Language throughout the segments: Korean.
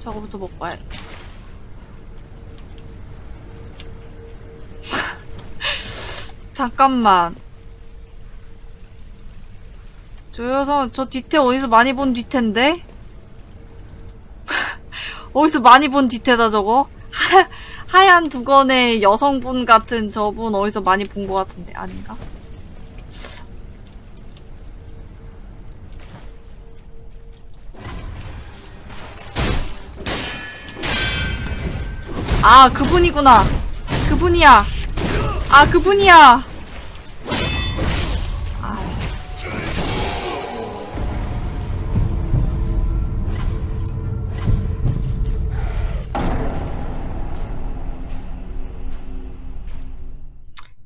저거부터 먹고 와야 잠깐만. 저 여성, 저 뒤태 어디서 많이 본 뒤태인데? 어디서 많이 본 뒤태다, 저거? 하, 하얀 두건의 여성분 같은 저분 어디서 많이 본 것 같은데, 아닌가? 아, 그분이구나. 그분이야. 아, 그분이야. 아.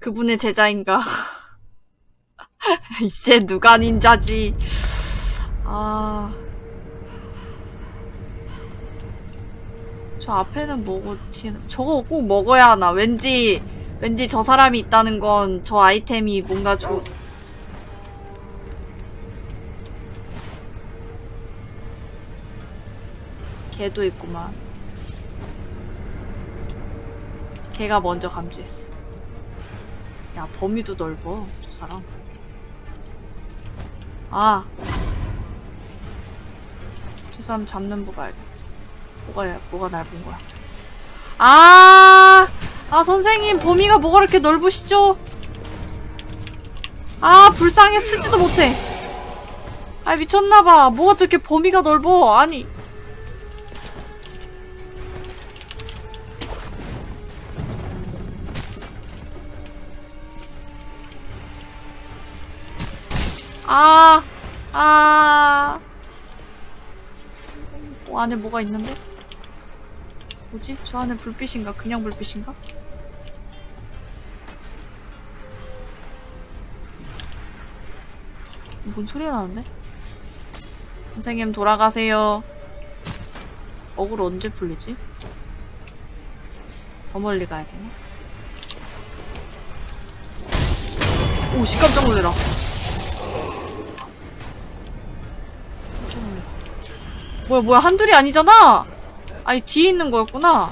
그분의 제자인가? 이제 누가 닌자지? 아. 저 앞에는 뭐고 뒤에는 저거 꼭 먹어야 하나? 왠지 왠지 저 사람이 있다는 건 저 아이템이 뭔가 좋 개도 있구만. 개가 먼저 감지했어. 야 범위도 넓어 저 사람. 아. 저 사람 잡는 법 알겠다. 뭐가 뭐가 넓은 거야? 아, 아 선생님 범위가 뭐가 이렇게 넓으시죠? 아 불쌍해 쓰지도 못해. 아 미쳤나봐. 뭐가 저렇게 범위가 넓어? 아니. 아, 아. 어, 안에 뭐가 있는데? 뭐지? 저 안에 불빛인가? 그냥 불빛인가? 뭔 소리가 나는데? 선생님 돌아가세요. 어글 언제 풀리지? 더 멀리 가야 되나? 오, 씨 깜짝 놀래라. 깜짝 놀래. 뭐야, 뭐야, 한둘이 아니잖아! 아니, 뒤에 있는 거였구나.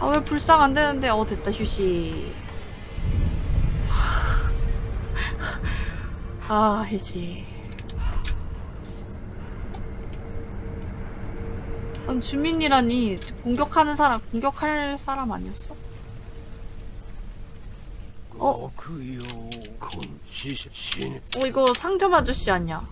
아, 왜 불쌍 안 되는데? 어, 됐다, 휴식. 아, 이제. 아니, 주민이라니, 공격하는 사람, 공격할 사람 아니었어? 어? 어 이거 상점 아저씨 아니야?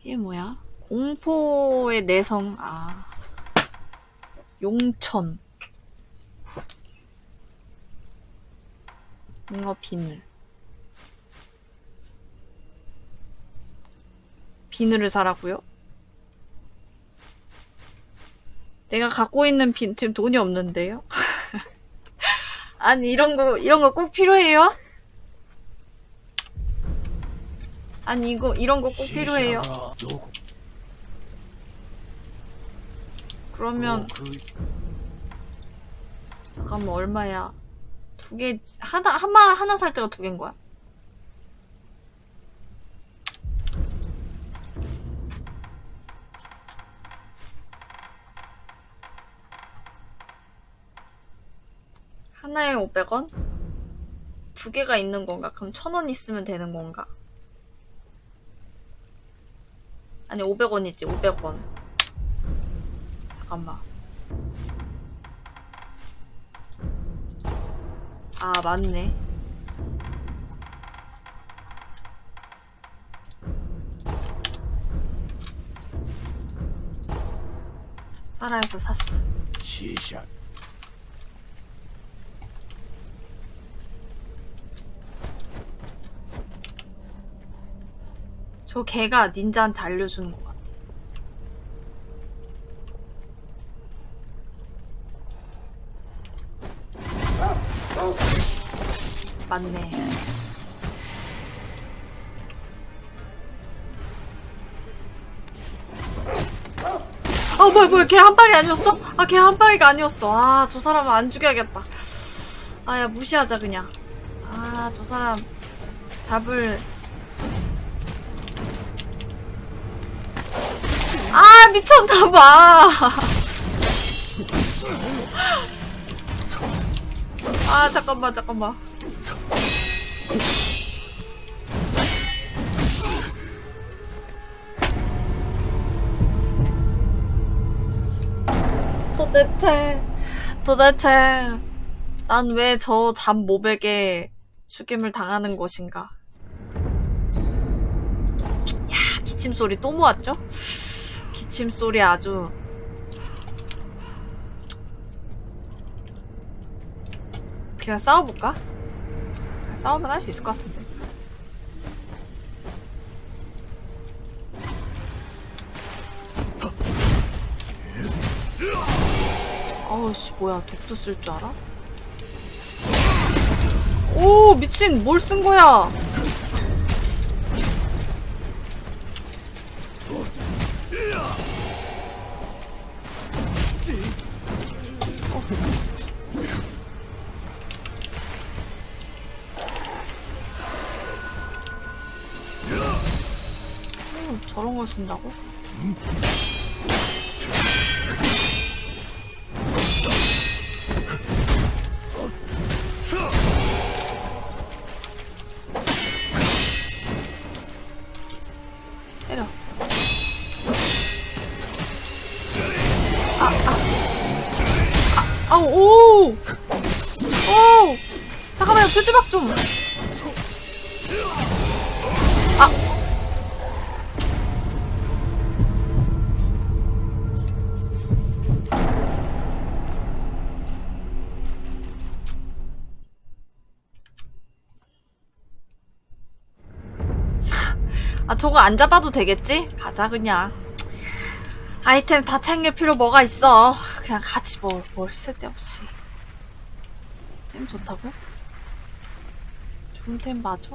이게 뭐야? 공포의 내성 아. 용천. 잉어 비늘 비늘을 사라고요? 내가 갖고 있는 빈 지금 돈이 없는데요? 아니 이런 거 이런 거 꼭 필요해요? 아니 이거 이런 거 꼭 필요해요? 그러면 어, 그 잠깐만 얼마야? 두 개 하나 하나 하나 살 때가 두 개인 거야? 하나에 500원? 두 개가 있는 건가? 그럼 1000원 있으면 되는 건가? 아니, 500원이지, 500원. 잠깐만. 아, 맞네. 사라에서 샀어. 死者 저 개가 닌자한테 알려주는 것 같아. 맞네. 아 뭐야 뭐야 걔 한 발이 아니었어? 아 걔 한 발이가 아니었어. 아 저 사람은 안 죽여야겠다. 아야 무시하자 그냥. 아 저 사람 잡을 아 미쳤나봐. 아 잠깐만 잠깐만. 도대체 도대체 난 왜 저 잠 모백에 죽임을 당하는 것인가? 야 기침 소리 또 모았죠? 기침 소리 아주. 그냥 싸워볼까? 싸우면 할 수 있을 것 같은데. 아우씨 뭐야. 독도 쓸 줄 알아? 오 미친. 뭘 쓴 거야 저런 걸 쓴다고? 때려. 아, 아. 아, 아, 오! 오! 잠깐만요, 표지박 좀. 저거 안 잡아도 되겠지? 가자 그냥 아이템 다 챙길 필요 뭐가 있어 그냥 가지 뭐 뭘 쓸데없이 템 좋다고? 좋은 템 맞아?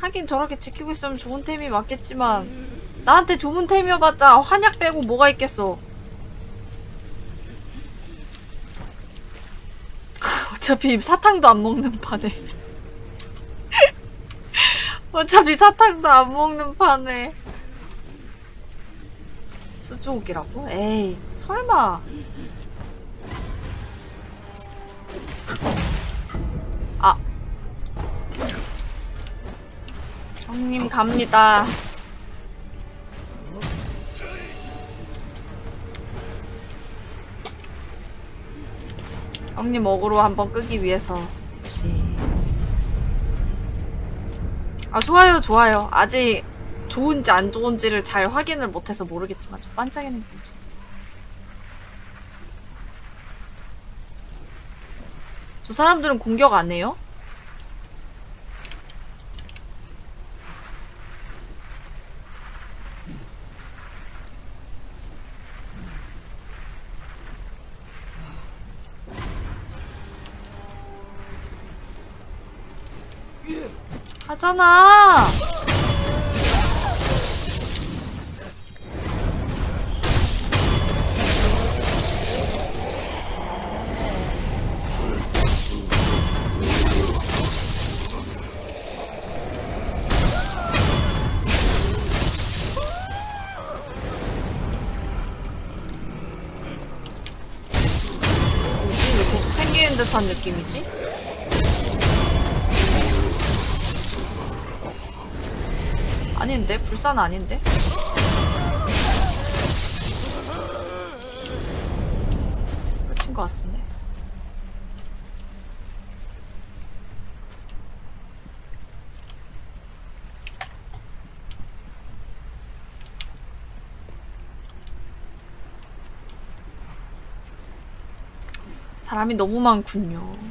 하긴 저렇게 지키고 있으면 좋은 템이 맞겠지만 나한테 좋은 템이어봤자 환약 빼고 뭐가 있겠어 어차피 사탕도 안 먹는 판에 어차피 사탕도 안 먹는 판에. 수주옥이라고? 에이 설마. 아. 형님 갑니다. 형님 어그로 한번 끄기 위해서. 혹시 아 좋아요 좋아요 아직 좋은지 안 좋은지를 잘 확인을 못해서 모르겠지만 저 반짝이는 게 뭐지 저 사람들은 공격 안 해요? 계속 생기는 듯한 느낌이지? 아닌데? 불산 아닌데? 끝인 것 같은데? 사람이 너무 많군요.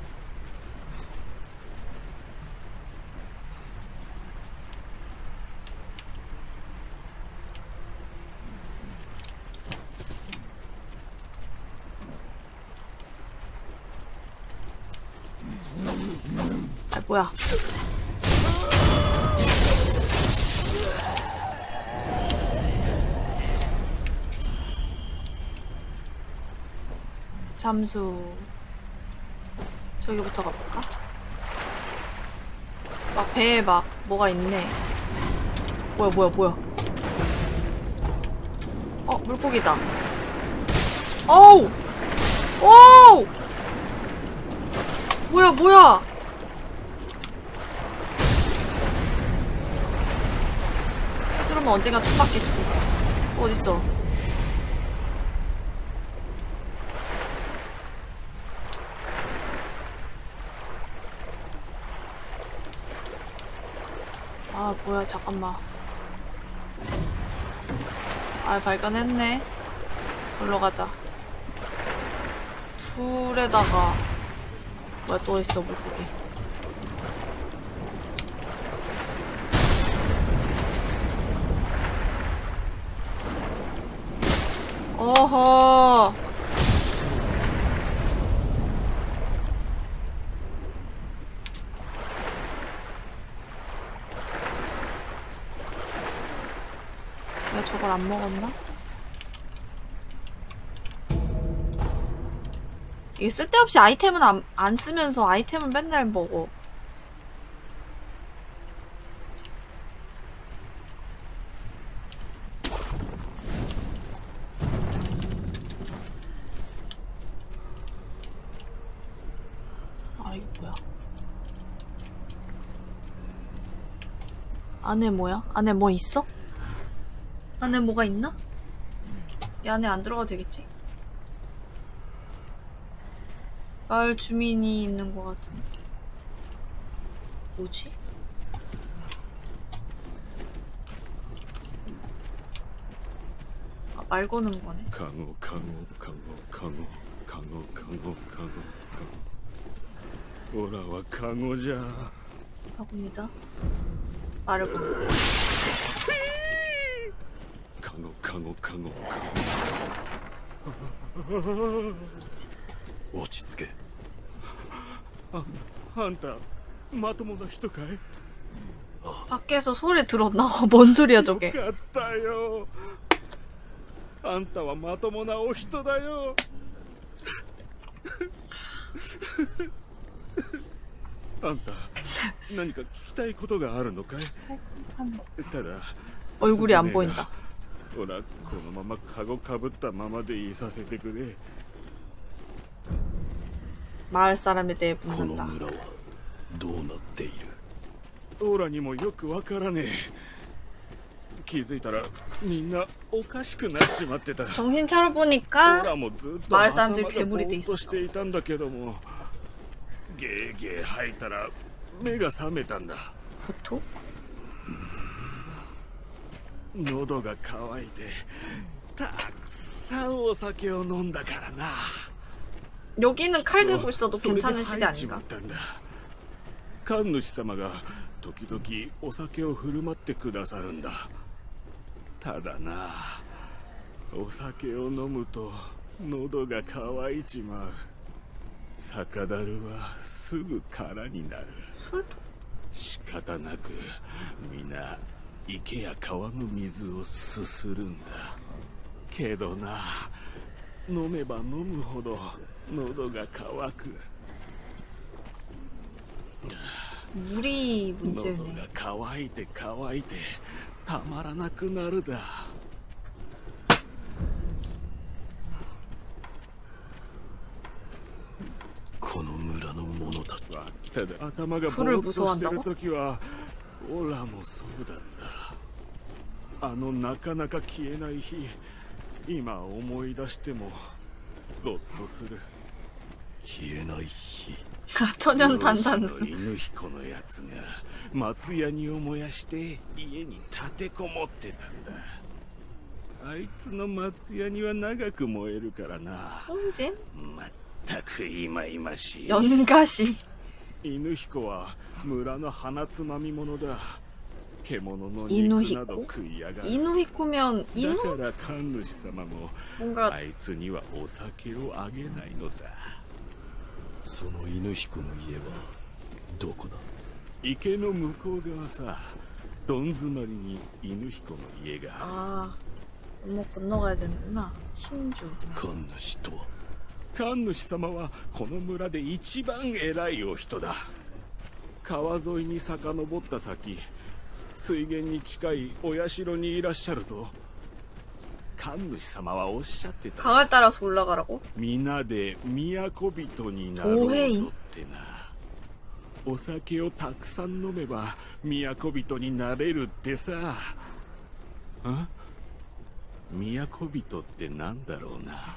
잠수. 저기부터 가볼까? 막 배에 막 뭐가 있네. 뭐야, 뭐야, 뭐야. 어, 물고기다. 어우! 오우! 뭐야, 뭐야! 그러면 언젠가 총 맞겠지. 어딨어? 아, 뭐야, 잠깐만. 아, 발견했네. 놀러 가자. 둘에다가, 뭐야, 또 있어, 물고기. 어허. 내가 저걸 안 먹었나? 이게 쓸데없이 아이템은 안, 안 쓰면서 아이템은 맨날 먹어. 아? 안에 뭐야? 안에 뭐 있어? 안에 뭐가 있나? 이 안에 안 들어가도 되겠지? 마을 주민이 있는 것 같은데 뭐지? 아, 말 거는 거네 강호 강호 강호 강호 강호 강호 강호 강호 돌아와 강호자 바구니다 말을 본다 ゴカゴカゴカゴ落ち着けああんたまともな人かい밖에서 소리 들었 나? 뭔 소리야 저 게? 같다 요. 안타와 마토모나 오히토다 요. 안 타, 뭔가聞きたいことがあるのかい?ただ얼굴이 안 보인 다. ほらこのままカゴかぶったままでいさせてくれ 마을 사람에 대해 この 묻는다. 村はどうなっているオーラにもよくわからねえ気づいたらみんなおかしくなっちまってた 정신 차려 オー 보니까 ラもずっと 마을 頭 사람들이 が 괴물이 ぼ 돼 ーっと 있었어. していたんだけどもゲーゲー吐いたら目が覚めたんだ 구토? 喉が渇いてたくさんお酒を飲んだからな 여기는 칼 들고 있어도 それで 괜찮은 시대 吐いちま 아닌가? ったんだ神主様が時々お酒を振る舞ってくださるんだただなお酒を飲むと喉が渇いちまう酒だるはすぐ空になる 술도 仕方なく皆 池や川の水をすするんだ。けどな飲めば飲むほど喉が渇く。無理喉が渇いて渇いてたまらなくなるだ。この村の者たちは頭がボーッとしてる時はオラもそうだったあのなかなか消えない日今思い出してもゾッとする消えない火 천연 漁師 탄산수. の犬彦のやつが松屋にを燃やして家に立てこもってたんだあいつの松屋には長く燃えるからな 손진? まったくいまいましい 연가시. 犬彦は村の鼻つまみ者だ獣の犬彦肉など食いやがる 이누히코면 だ 이누? から神主様も 뭔가 あいつにはお酒をあげないのさその犬彦の家はどこだ池の向こう側さどん詰まりに犬彦の家がある 아, 뭐 건너가야 되는구나. 신주. 神主とは 神主様はこの村で一番偉いお人だ川沿いに遡った先水源に近いお社にいらっしゃるぞ神主様はおっしゃってた 강을 따라서 올라가라고? 皆で都人になろうぞってなお酒をたくさん飲めば都人になれるってさあ都人ってなんだろうな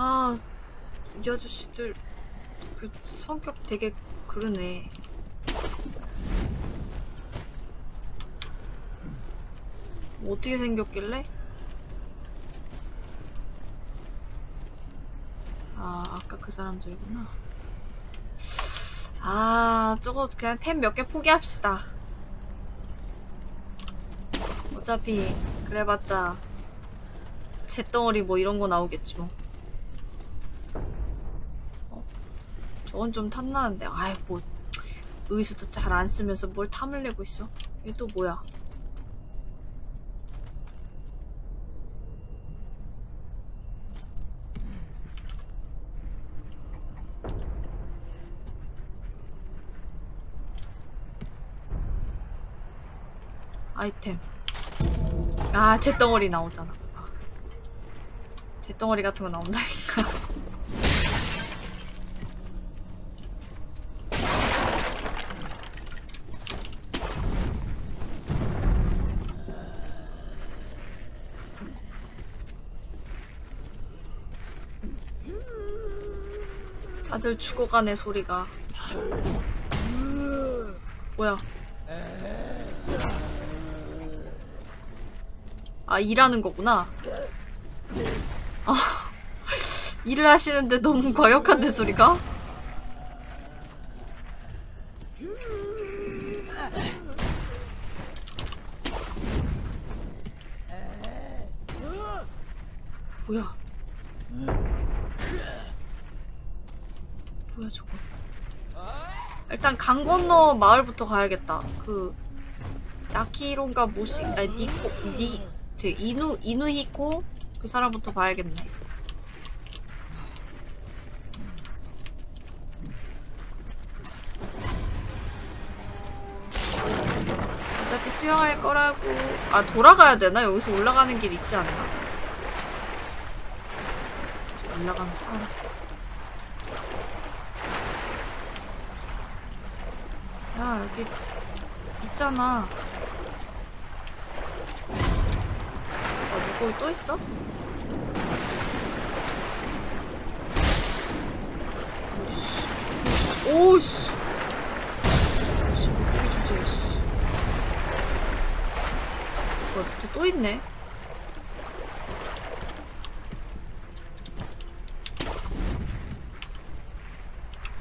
아, 이 아저씨들 그 성격 되게 그러네. 뭐 어떻게 생겼길래? 아, 아까 그 사람들이구나. 아, 저거 그냥 템 몇 개 포기합시다. 어차피 그래봤자 잿덩어리 뭐 이런 거 나오겠지 뭐. 저건 좀 탐나는데. 아이 뭐 의수도 잘 안 쓰면서 뭘 탐을 내고 있어. 이게 또 뭐야? 아이템. 아, 잿덩어리 나오잖아. 잿덩어리 같은 거 나온다니까. 다들 죽어가네 소리가. 뭐야? 아, 일하는 거구나. 아, 일을 하시는데 너무 과격한데, 소리가? 뭐야? 뭐야, 저거. 일단 강 건너 마을부터 가야겠다. 그, 야키론가 모시, 아니, 니코, 니, 제 이누, 이누히코? 그 사람부터 봐야겠네. 어차피 수영할 거라고. 아, 돌아가야 되나? 여기서 올라가는 길 있지 않나? 올라가면서 알아. 야, 여기 있잖아. 어, 거기 또 있어? 오씨. 오씨. 씨, 물고기 주제, 씨. 뭐, 밑에 또 있네?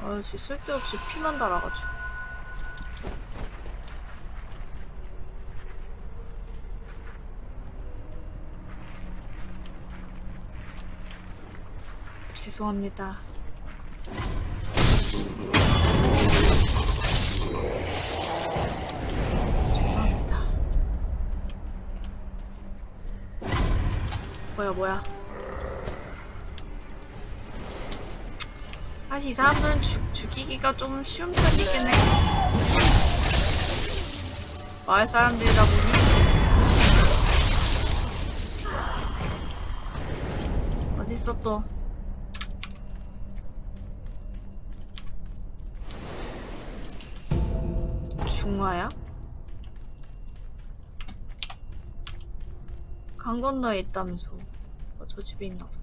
아씨, 쓸데없이 피만 달아가지고. 죄송합니다. 죄송합니다. 뭐야, 뭐야. 사실 이 사람들은 죽, 죽이기가 좀 쉬운 편이긴 해. 마을 사람들이다 보니. 어딨어 또. 중화야? 강 건너에 있다면서 어, 저 집에 있나 보다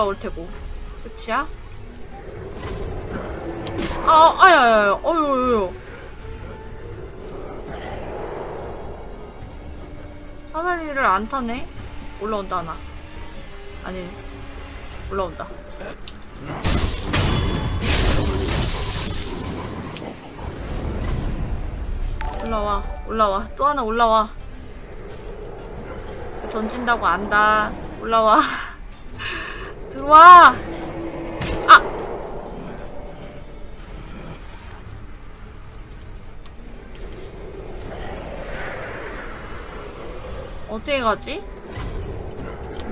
올라올 테고. 끝이야? 아, 아야야야, 어유유. 사다리를 안 타네? 올라온다, 하나. 아니, 올라온다. 올라와, 올라와. 또 하나 올라와. 던진다고 안다. 올라와. 들어와! 아! 어떻게 가지?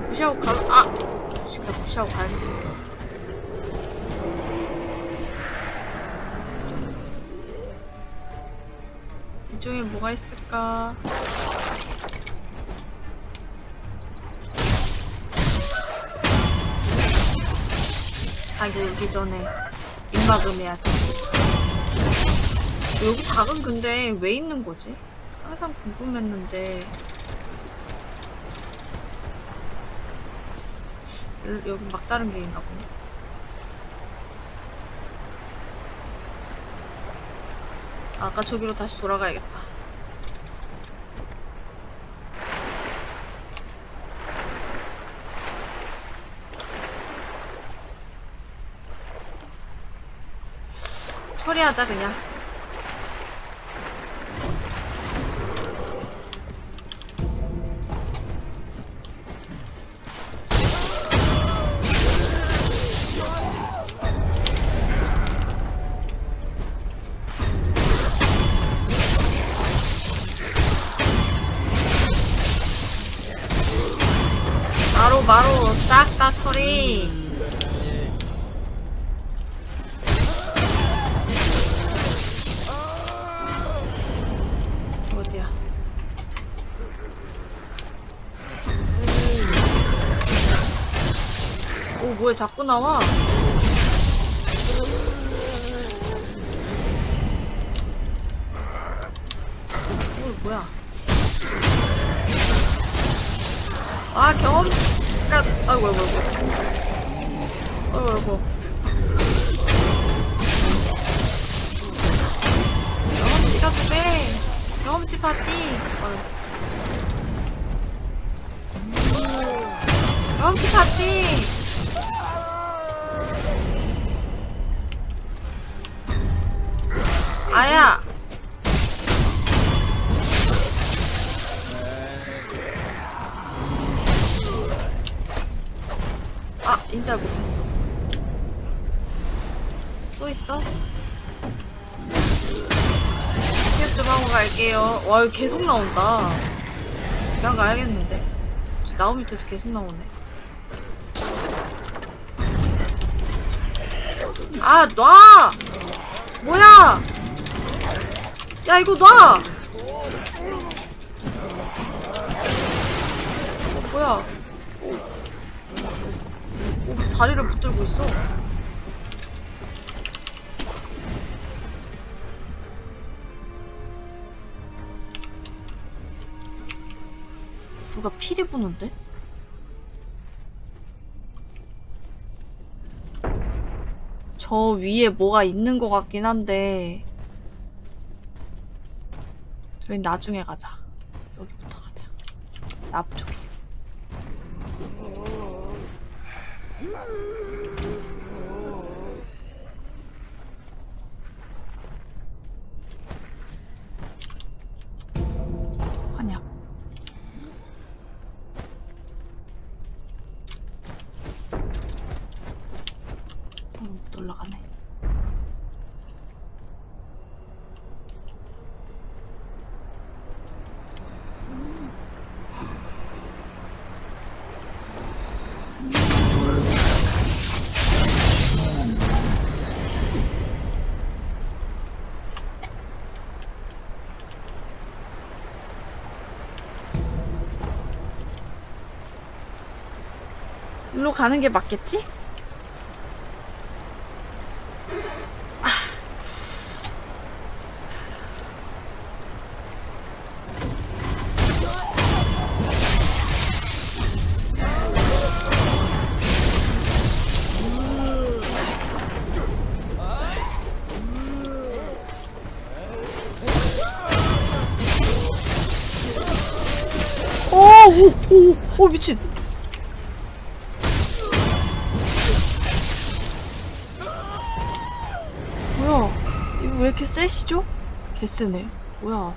무시하고 가, 아! 씨, 그냥 무시하고 가야겠다. 이쪽에 뭐가 있을까? 자기 오기 전에 입막음해야 돼. 여기 닭은 근데 왜 있는 거지? 항상 궁금했는데. 여- 여기 막다른 게 있나 보네. 아까 저기로 다시 돌아가야겠다. 처리하자 와 이거 계속 나온다 그냥 가야겠는데 저 나무 밑에서 계속 나오네 아 놔! 뭐야 야 이거 놔! 부는데? 저 위에 뭐가 있는 것 같긴 한데 저희 나중에 가자. 여기부터 가자. 앞쪽 일로 가는 게 맞겠지? 오, 오, 오, 오, 미친. 세시죠? 개쎄네. 뭐야?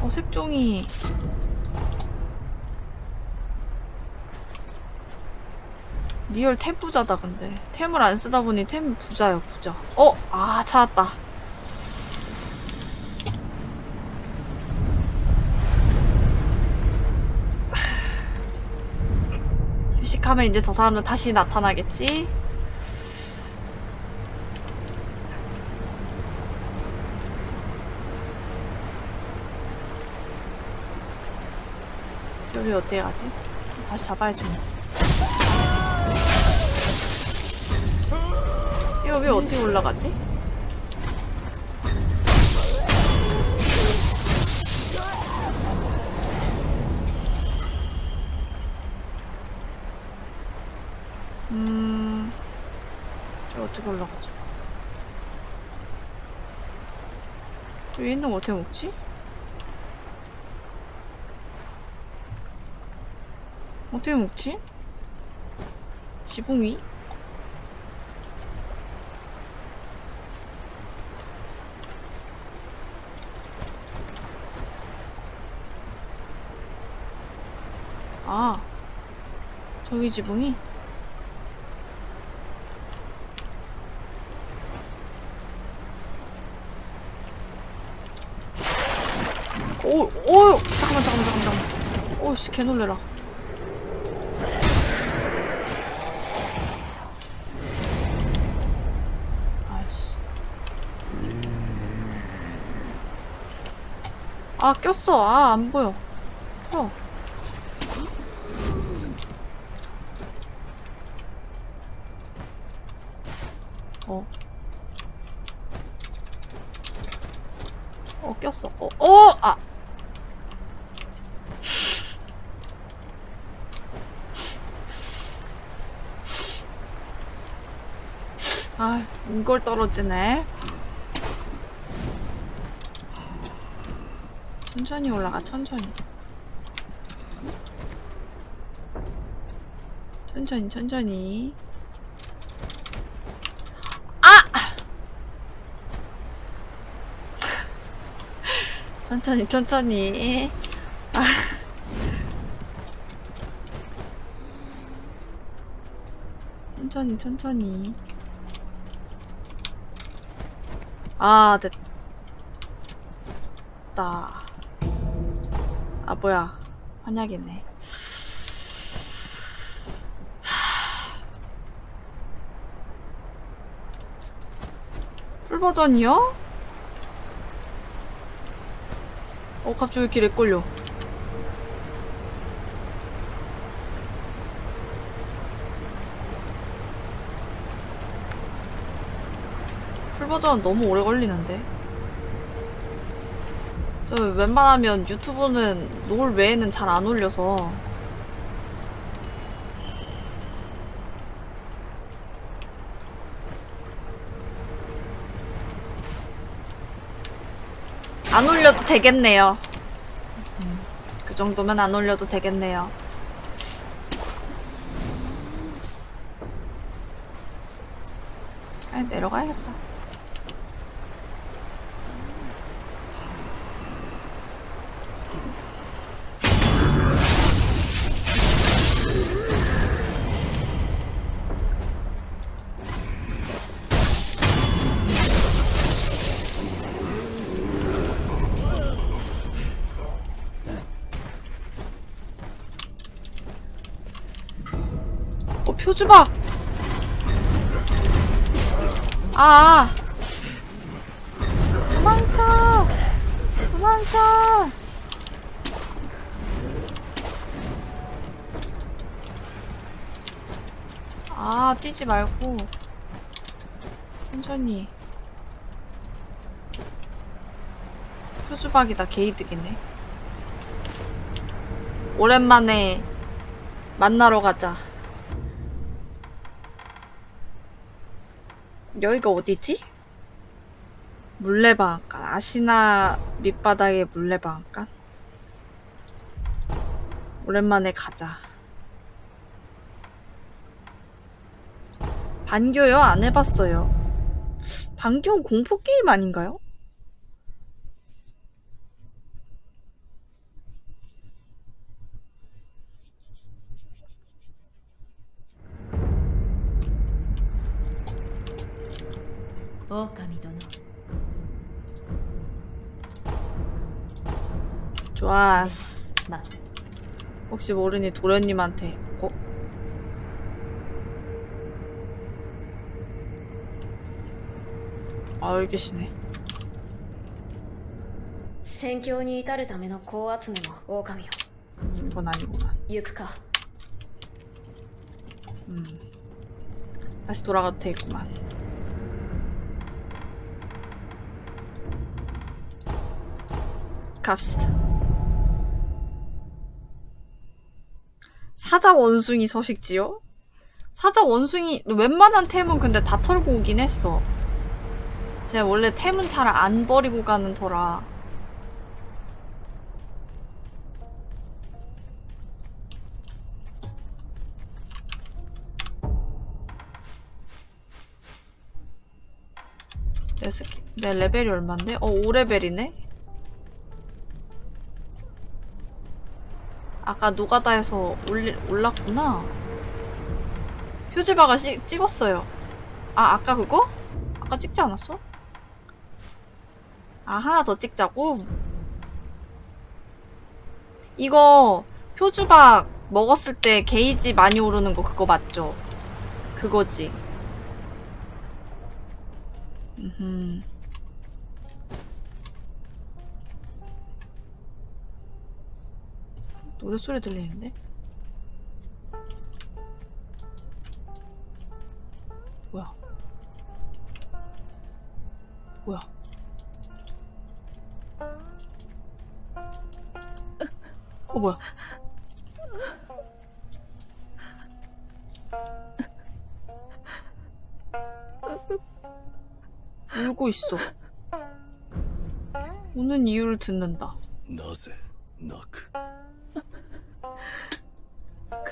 어, 색종이. real 템 부자다, 근데. 템을 안 쓰다 보니 템 부자요, 부자. 어! 아, 찾았다. 휴식하면 이제 저 사람은 다시 나타나겠지? 저기 어떻게 가지? 다시 잡아야지 뭐. 이거 왜 어떻게 올라가지? 음... 저 어떻게 올라가지? 거 어떻게 먹지? 어떻게 먹지? 지붕 위? 아, 저기 지붕이? 오, 오, 잠깐만, 잠깐만, 잠깐만. 오씨, 개 놀래라. 아, 꼈어. 아, 안 보여. 풀어. 어. 어, 꼈어. 어, 어! 아! 아, 이걸 떨어지네. 천천히 올라가, 천천히. 천천히, 천천히. 아! 천천히, 천천히. 아. 천천히, 천천히. 아, 됐다. 아, 뭐야. 환약이네. 풀 버전이요? 어, 갑자기 왜 이렇게 렉 걸려? 풀 버전 너무 오래 걸리는데. 저 웬만하면 유튜브는 롤 외에는 잘 안 올려서. 안 올려도 되겠네요. 음, 그 정도면 안 올려도 되겠네요. 아, 내려가야겠다. 표주봐! 아, 아. 도망쳐! 도망쳐! 아, 뛰지 말고. 천천히. 표주박이다, 게이득이네. 오랜만에 만나러 가자. 여기가 어디지? 물레방앗간. 아시나 밑바닥의 물레방앗간? 오랜만에 가자. 반교요? 안 해봤어요. 반교 공포 게임 아닌가요? 狼殿 좋았어. まあ 혹시 모르니 도련님한테 어? 아 여기 계시네 戦況に至るための子集めも狼よ 음, 이건 아니구만 行くか 음. 다시 돌아가도 되겠구만 갑시다 사자 원숭이 서식지요? 사자 원숭이 웬만한 템은 근데 다 털고 오긴 했어 제가 원래 템은 잘 안 버리고 가는 터라 내 레벨이 얼만데? 어, 5레벨이네? 아까 노가다에서 올리, 올랐구나. 표지바가 시, 찍었어요. 아, 아까 그거? 아까 찍지 않았어? 아, 하나 더 찍자고? 이거, 표주박 먹었을 때 게이지 많이 오르는 거 그거 맞죠? 그거지. 음. 노래 소리 들리는데? 뭐야? 뭐야? 어 뭐야? 울고 있어. 우는 이유를 듣는다. 나제 나크.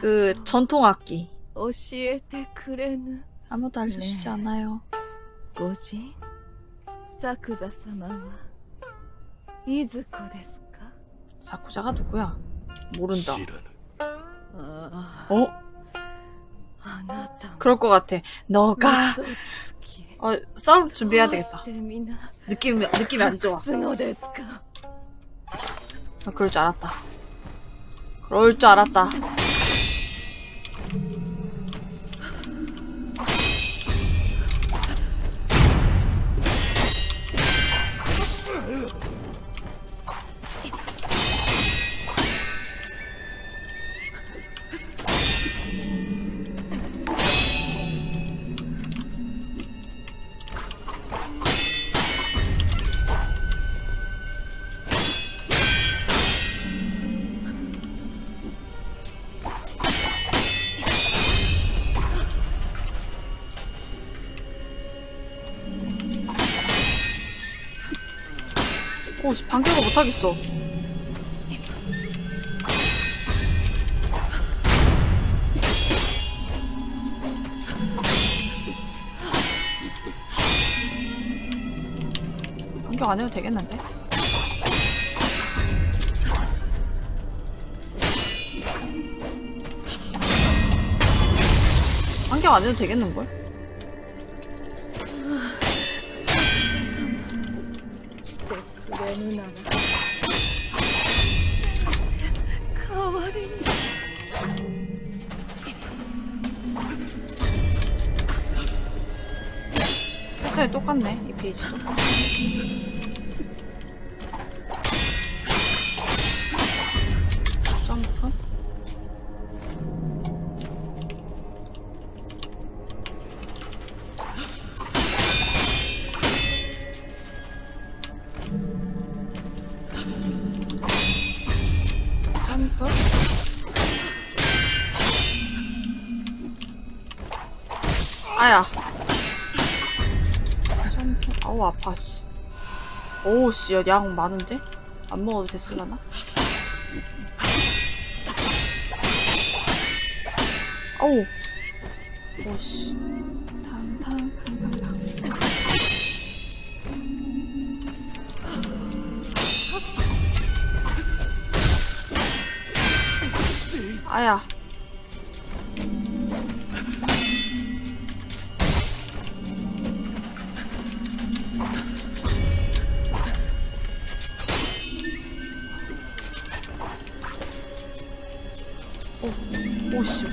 그 전통 악기 아무도 알려주지 않아요. 사쿠자가 누구야? 모른다. 어? 그럴 것 같아. 너가 어, 싸울 준비해야 되겠다. 느낌 느낌이 안 좋아. 아, 그럴 줄 알았다. 그럴 줄 알았다. 못하겠어 공격 안 해도 되겠는데? 안경 안 해도 되겠는걸? 내, 내 눈 똑같네 이 페이지도 오우 씨양 많은데? 안 먹어도 됐을라나? 어우 오씨 탕탕 탕탕탕 아야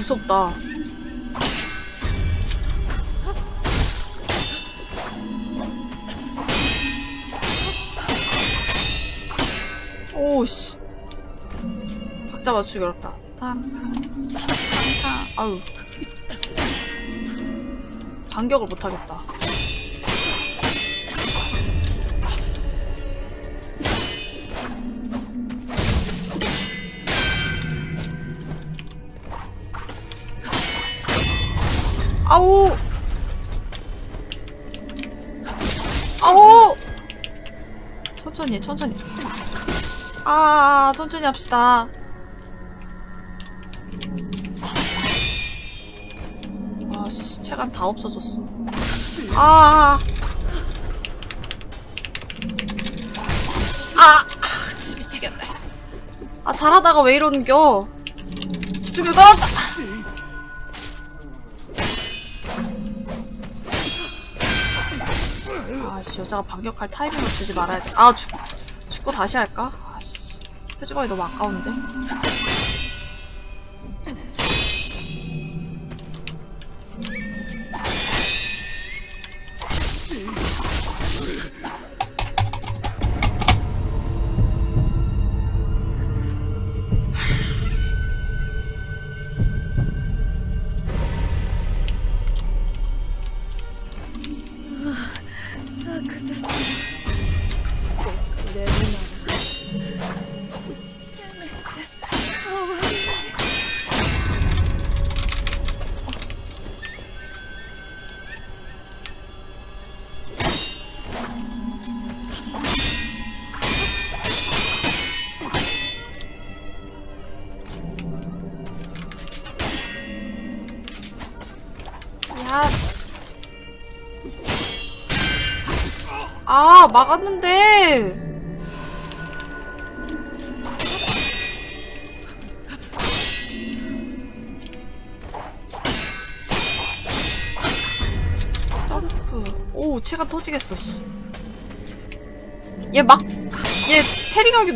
무섭다. 오씨. 박자 맞추기 어렵다. 탕탕 탕탕. 아유. 반격을 못하겠다 천천히 합시다 아씨 체간 다 없어졌어 아 아, 아, 진짜 미치겠네. 아, 잘하다가 왜 이러는겨? 집중력 떨어졌다! 아씨 여자가 반격할 타이밍을 주지 말아야 돼. 아 죽, 죽고 다시 할까? 아씨 표지관이 너무 아까운데.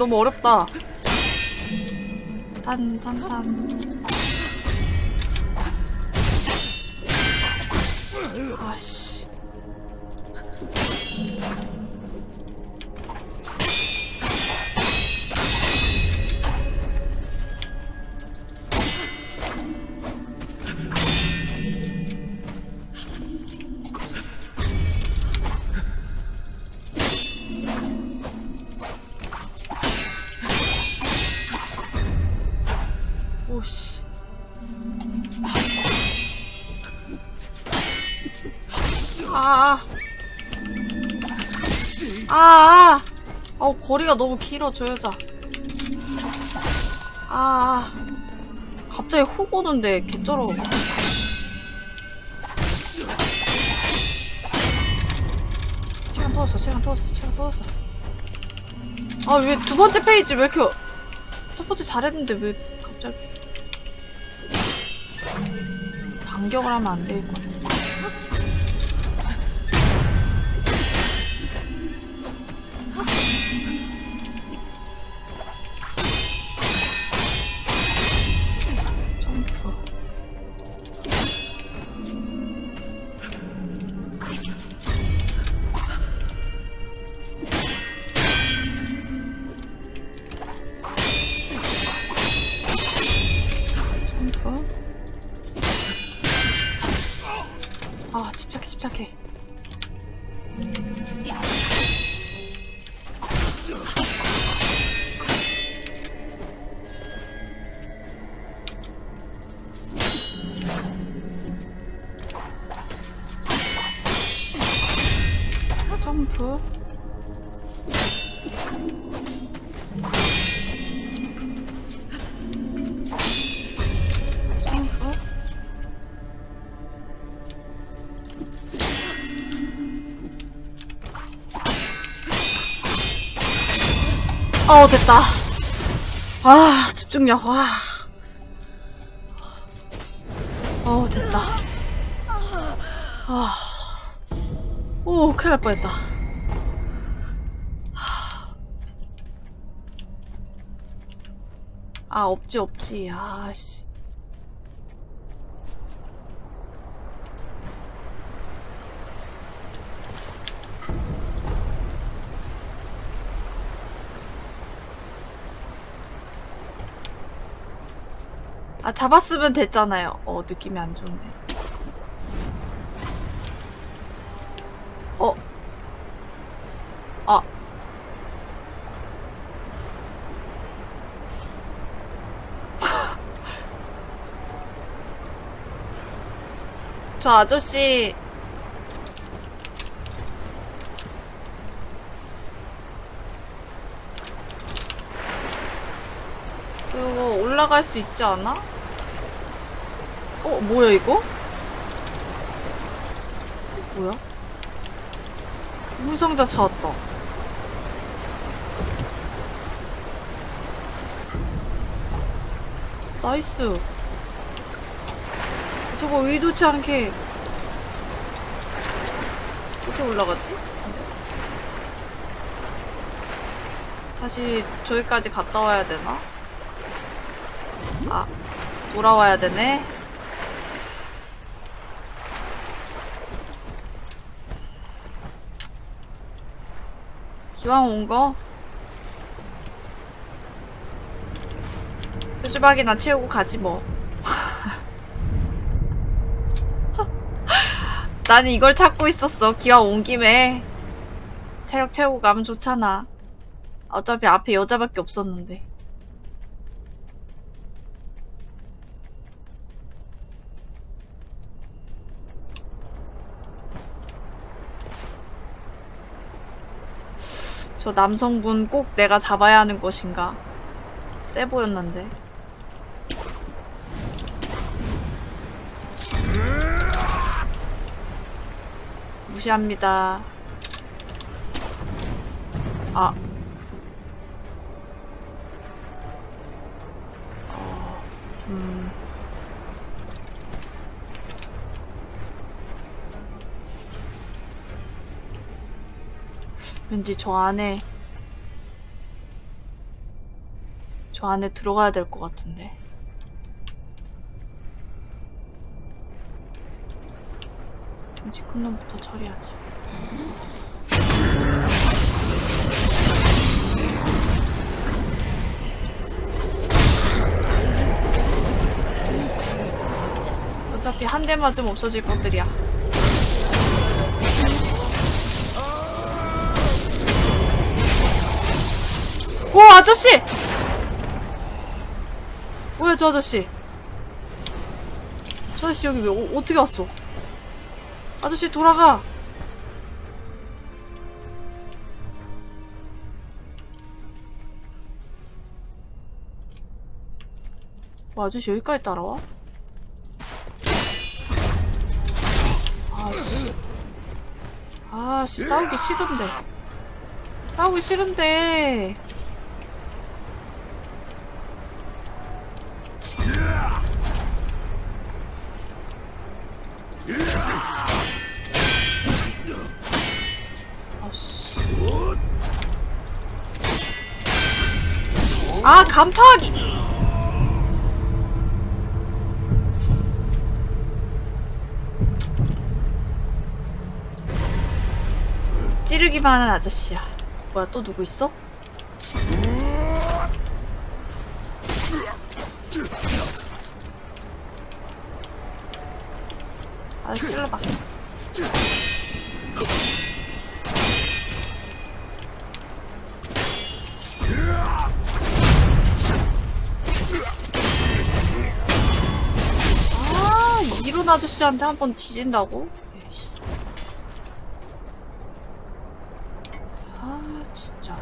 너무 어렵다. 단. 어, 거리가 너무 길어, 저 여자. 아. 갑자기 훅 오는데, 개쩔어. 시간 터졌어, 시간 터졌어, 시간 터졌어. 아, 왜 두 번째 페이지 왜 이렇게. 첫 번째 잘했는데 왜 갑자기. 반격을 하면 안같 점프. 어, 됐다. 아, 집중력, 와. 어, 됐다. 아. 오, 큰일 날 뻔했다. 아, 없지, 없지. 아, 씨. 아, 잡았으면 됐잖아요. 어, 느낌이 안 좋네. 어. 아. 저 아저씨 이거 올라갈 수 있지 않아? 어, 뭐야 이거? 뭐야? 물상자 찾았다. nice. 저거 의도치 않게 어떻게 올라가지? 다시 저기까지 갔다 와야 되나? 아, 돌아와야 되네. 기왕 온 거? 표주박이나 채우고 가지 뭐. 나는 이걸 찾고 있었어. 기왕 온 김에. 체력 채우고 가면 좋잖아. 어차피 앞에 여자밖에 없었는데. 저 남성분 꼭 내가 잡아야 하는 것인가? 세 보였는데. 무시합니다. 아. 어, 음. 왠지 저 안에 저 안에 들어가야 될 것 같은데. 끔찍 큰 놈부터 처리하자. 어차피 한 대 맞으면 없어질 것들이야. 오 아저씨! 뭐야 저 아저씨? 저 아저씨 여기 왜 어, 어떻게 왔어? 아저씨 돌아가. 뭐 아저씨 여기까지 따라와? 아씨. 아씨 싸우기 싫은데. 싸우기 싫은데. 아 간파하기 찌르기만 하는 아저씨야 뭐야 또 누구 있어? 아저씨한테 한 번 뒤진다고? 아 진짜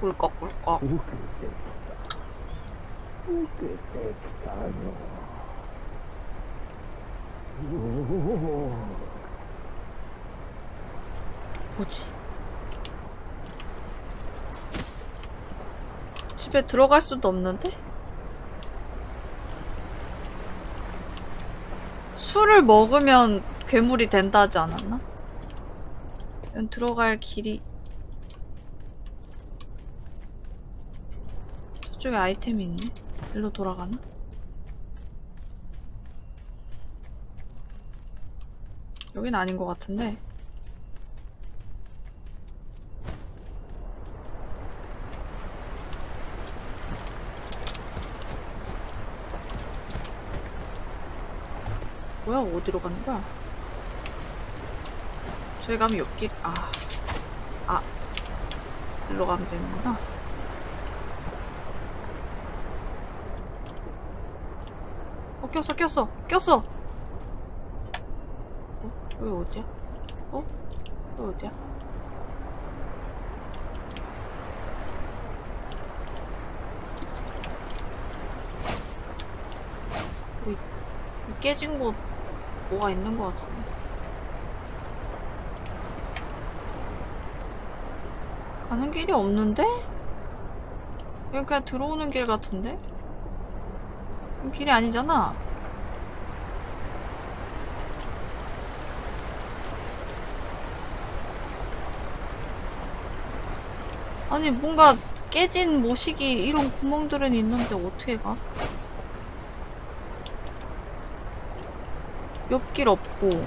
꿀꺽꿀꺽 뭐지? 집에 들어갈 수도 없는데? 술을 먹으면 괴물이 된다 하지 않았나? 들어갈 길이 저쪽에 아이템이 있네? 일로 돌아가나? 여긴 아닌 것 같은데 뭐야 어디로 가는 거야? 저기 가면 옆길 아, 아, 일로 가면 되는구나. 어 꼈어 꼈어 꼈어. 어 여기 어디야? 어 여기 어디야? 여기 이 깨진 곳 뭐가 있는 것 같은데. 가는 길이 없는데? 여기 그냥 들어오는 길 같은데? 길이 아니잖아. 아니 뭔가 깨진 모시기 이런 구멍들은 있는데 어떻게 가? 옆길 없고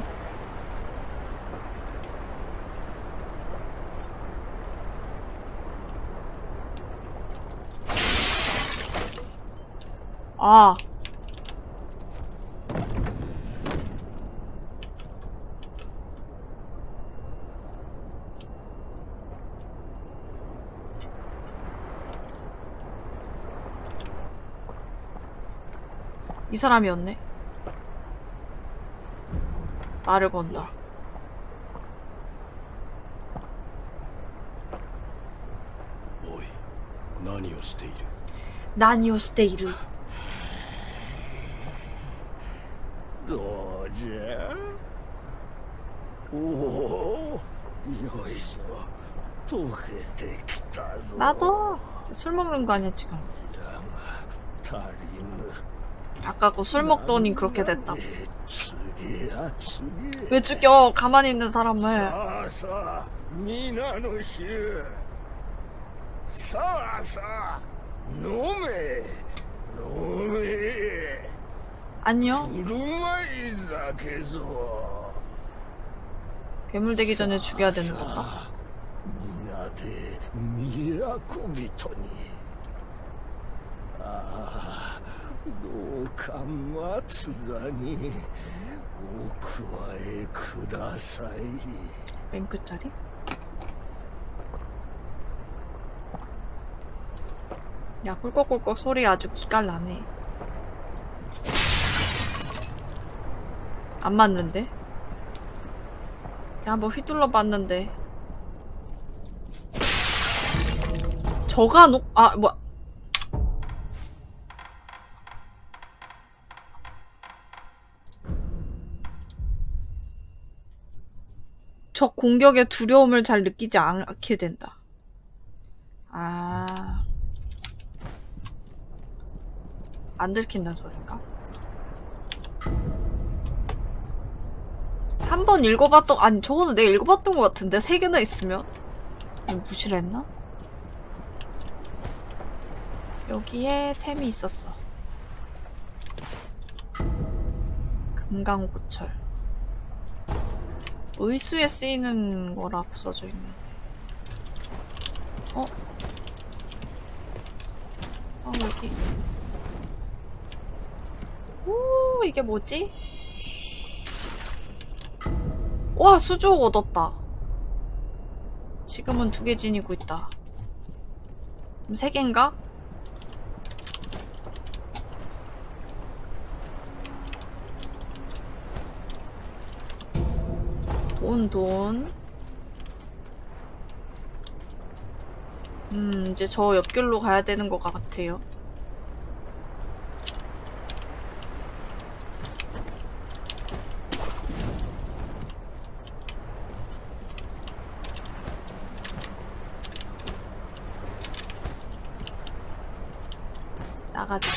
아 사람이었네. 말을 건다. 난이오스테이르. 도저 오 여기서 보게 됐다 나도. 술 먹는 거 아니야 지금. 아까고 술 먹더니 그렇게 됐다. 왜 죽여? 가만히 있는 사람을. 안녕. 괴물 되기 전에 죽여야 되는 건가? 미야코비토니. 아. どうか松田にお加えください 맨 끝자리? 야 꿀꺽꿀꺽 소리 아주 기깔 나네 안 맞는데? 그냥 한번 휘둘러 봤는데 저가 녹.. 아 뭐야 적 공격의 두려움을 잘 느끼지 않게 된다. 아. 안 들킨다는 소린가? 한 번 읽어봤던 아니 저거는 내가 읽어봤던 것 같은데 세 개나 있으면 무시를 했나? 여기에 템이 있었어 금강고철 의수에 쓰이는 거라고 써져 있는데 어? 어 여기 오 이게 뭐지? 와 수주옥 얻었다 지금은 두 개 지니고 있다 그럼 세 개인가? 돈, 돈. 음, 이제 저 옆길로 가야 되는 것 같아요. 나가자.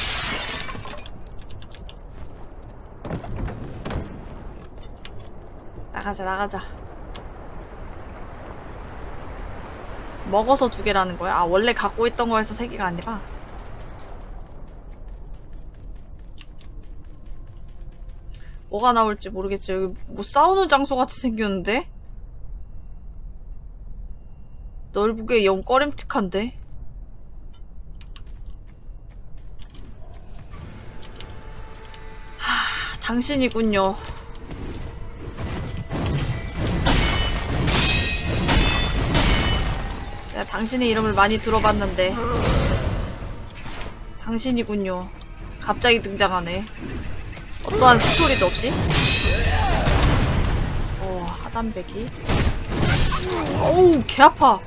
나가자, 나가자. 먹어서 두 개라는 거야? 아, 원래 갖고 있던 거에서 세 개가 아니라? 뭐가 나올지 모르겠죠. 여기 뭐 싸우는 장소 같이 생겼는데? 넓게 영 꺼림틱한데? 하, 당신이군요. 당신의 이름을 많이 들어봤는데. 당신이군요. 갑자기 등장하네. 어떠한 스토리도 없이? 오 하단배기. 어우 개 아파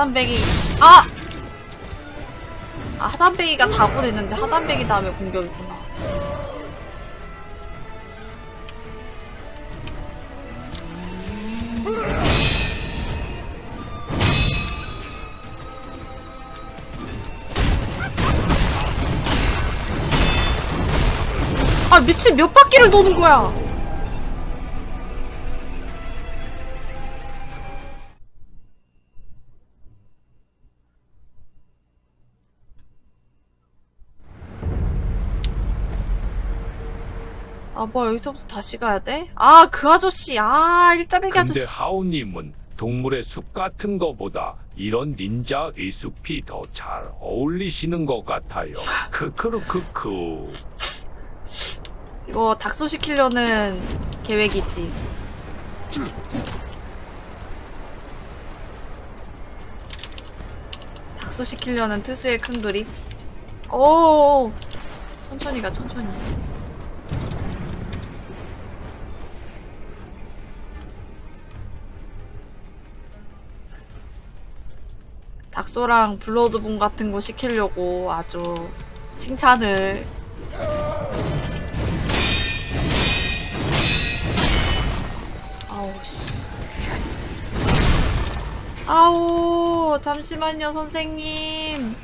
하단배기 아! 아 하단배기가 다군했는데 하단배기 다음에 공격이구나 아 미친 몇 바퀴를 도는 거야 뭐 여기서부터 다시 가야 돼? 아 그 아저씨 아 일자배기 근데 아저씨 하우님은 동물의 숲 같은 거보다 이런 닌자 의숲이 더 잘 어울리시는 것 같아요. 크크르크크. 이거 닥소시키려는 계획이지 닥소시키려는 투수의 큰 그림 오 천천히 가 천천히 닥소랑 블러드본 같은 거 시키려고 아주 칭찬을 아우 씨. 아우 잠시만요 선생님.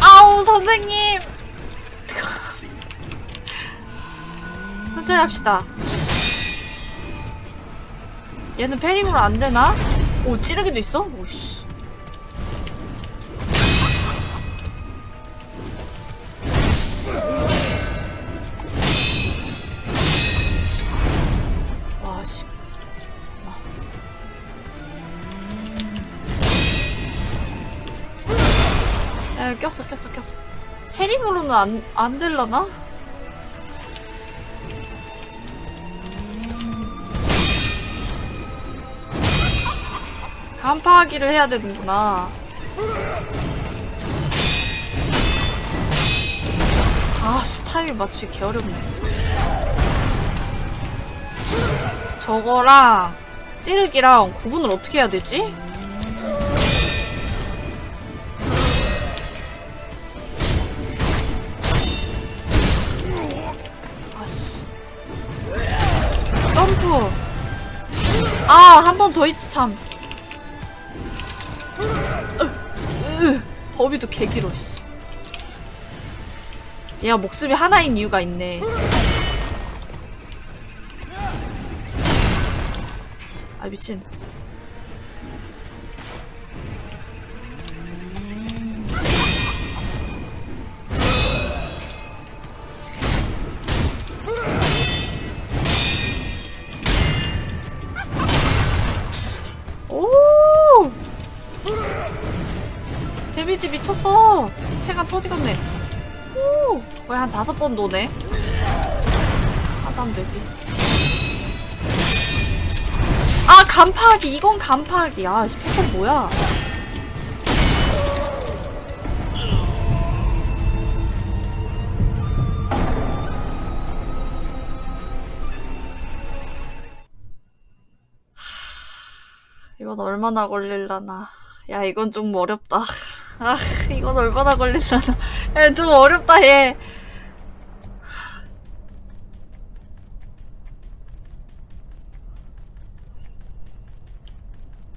아우 선생님. 천천히 합시다. 얘는 패링으로 안 되나? 오 찌르기도 있어? 오씨. 와, 씨. 와. 야, 꼈어, 꼈어, 꼈어. 헤링으로는 안, 안 될라나? 간파하기를 해야 되는구나. 아씨, 타이밍 맞추기 개어렵네. 저거랑 찌르기랑 구분을 어떻게 해야 되지? 아씨. 점프. 아, 한 번 더 있지, 참. 범위도 개길어, 씨. 얘가 목숨이 하나인 이유가 있네. 아, 미친. 체가 터지겠네. 오! 거의 한 다섯 번 도네. 하단되기. 아, 간파하기! 이건 간파하기. 아, 씨, 패턴 뭐야? 이건 얼마나 걸릴라나. 야, 이건 좀 어렵다. 아, 이건 얼마나 걸릴라나. 야, 좀 어렵다, 얘.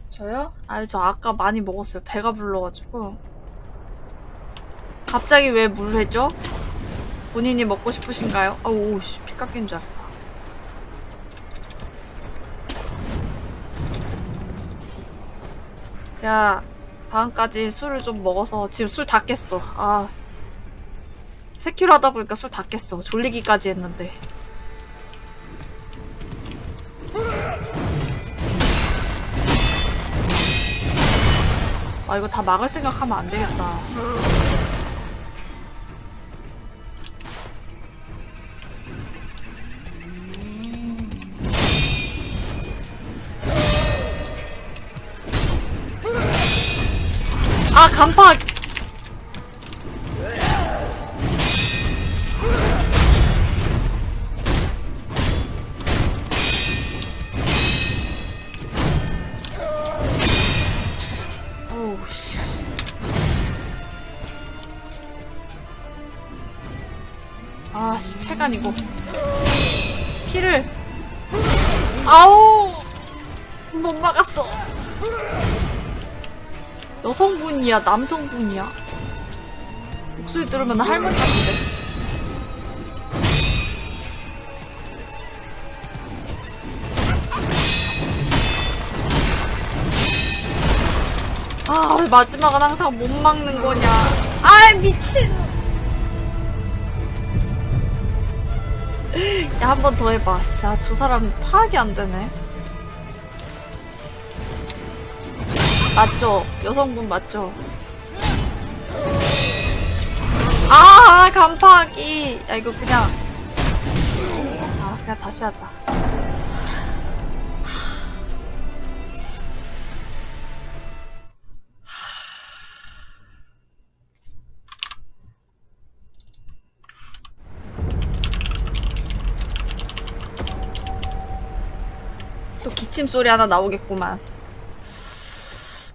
저요? 아니, 저 아까 많이 먹었어요. 배가 불러가지고. 갑자기 왜 물회죠? 본인이 먹고 싶으신가요? 아, 오, 씨, 피 깎인 줄 알았다. 제가 방금까지 술을 좀 먹어서 지금 술 다 깼어. 아. 3kg 하다 보니까 술 다 깼어. 졸리기까지 했는데. 아, 이거 다 막을 생각하면 안 되겠다. 이거. 피를. 아우! 못 막았어. 여성분이야, 남성분이야? 목소리 들으면 할머니 같은데. 아, 왜 마지막은 항상 못 막는 거냐. 아, 미친! 야, 한 번 더 해봐. 씨, 아, 저 사람 파악이 안 되네. 맞죠? 여성분 맞죠? 아, 간파하기. 야, 이거 그냥. 아, 그냥 다시 하자. 기침 소리 하나 나오겠구만.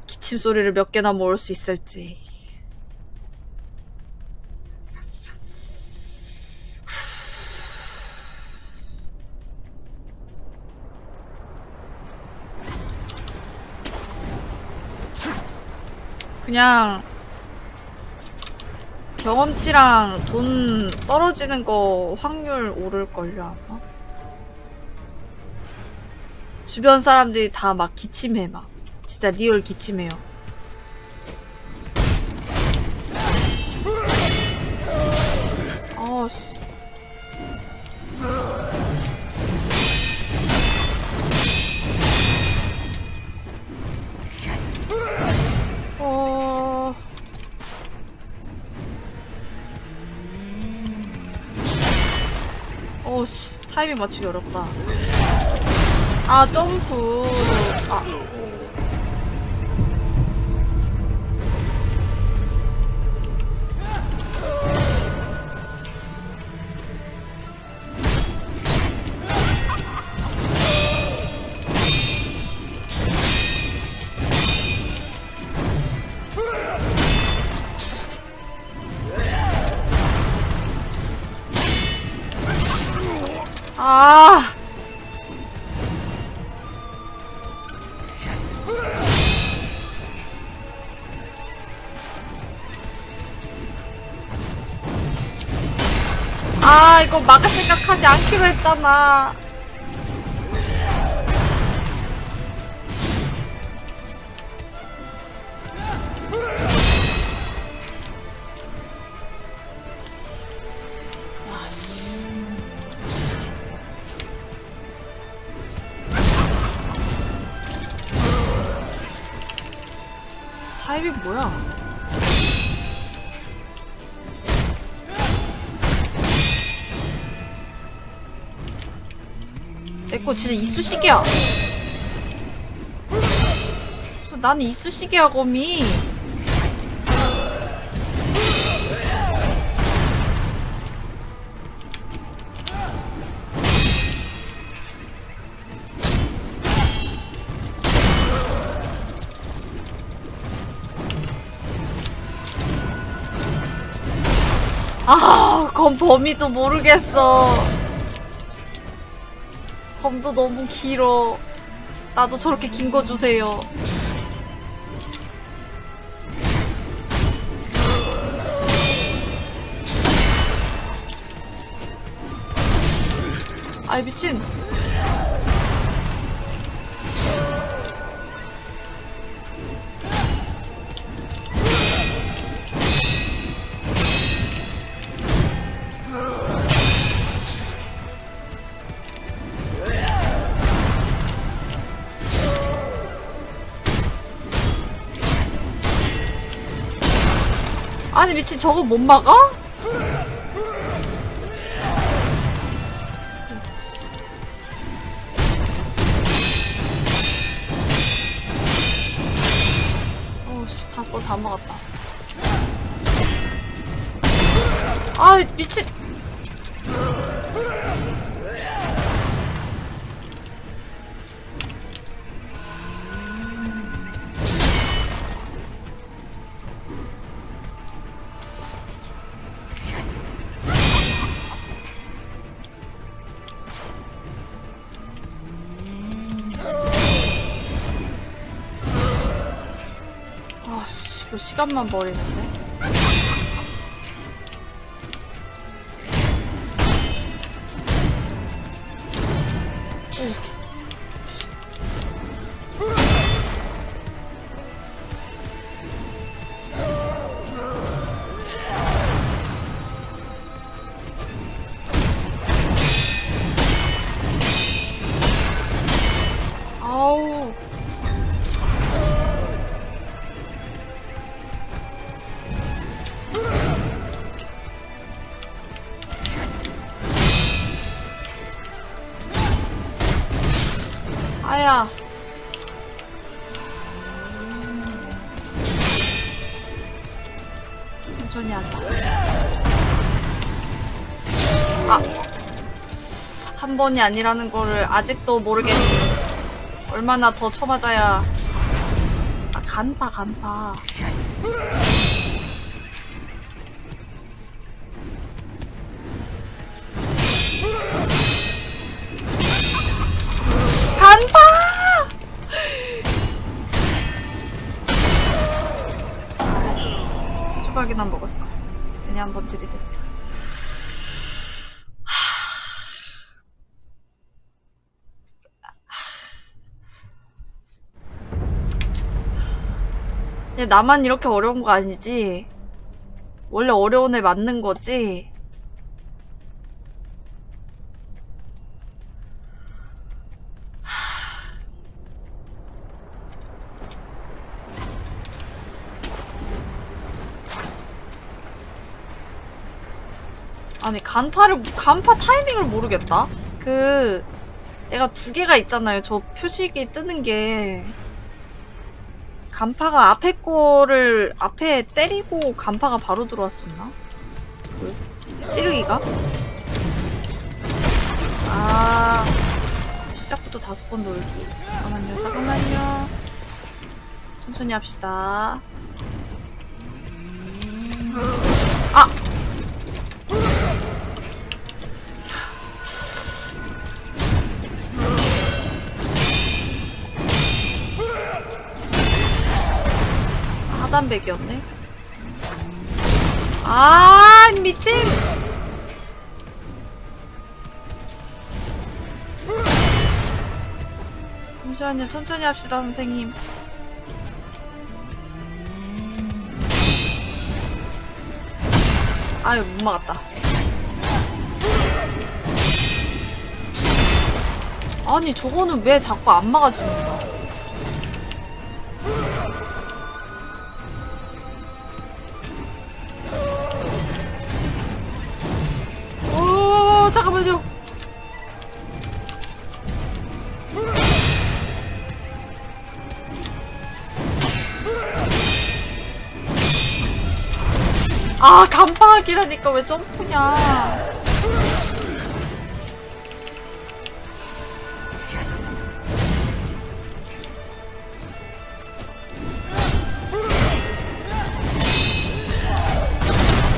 기침 소리를 몇 개나 모을 수 있을지. 그냥 경험치랑 돈 떨어지는 거 확률 오를걸요 아마 주변 사람들이 다 막 기침해 막. 진짜 리얼 기침해요. 아씨. 어... 어씨. 타이밍 맞추기 어렵다 아 점프. 아 이거 막을 생각하지 않기로 했잖아. 타입이 뭐야? 진짜 이쑤시개야. 나는 이쑤시개야 거미. 아, 검 범위도 모르겠어. 검도 너무 길어. 나도 저렇게 긴 거 주세요. 아이 미친. 미친 저거 못 막아? 시간만 버리는데. 번이 아니라는 거를 아직도 모르겠니. 얼마나 더 쳐맞아야. 아, 간파, 간파. 간파! 얘 나만 이렇게 어려운 거 아니지? 원래 어려운 애 맞는 거지? 아니 간파를 간파 타이밍을 모르겠다. 그 얘가 두 개가 있잖아요. 저 표식이 뜨는 게 간파가 앞에 거를 앞에 때리고 간파가 바로 들어왔었나? 그 찌르기가? 아 시작부터 다섯 번 돌기. 잠깐만요, 잠깐만요. 천천히 합시다. 아! 차단백이었네. 아 미친! 잠시만요 천천히 합시다 선생님. 아유 못 막았다. 아니 저거는 왜 자꾸 안 막아지는 거야? 간파하기라니까 왜 점프냐.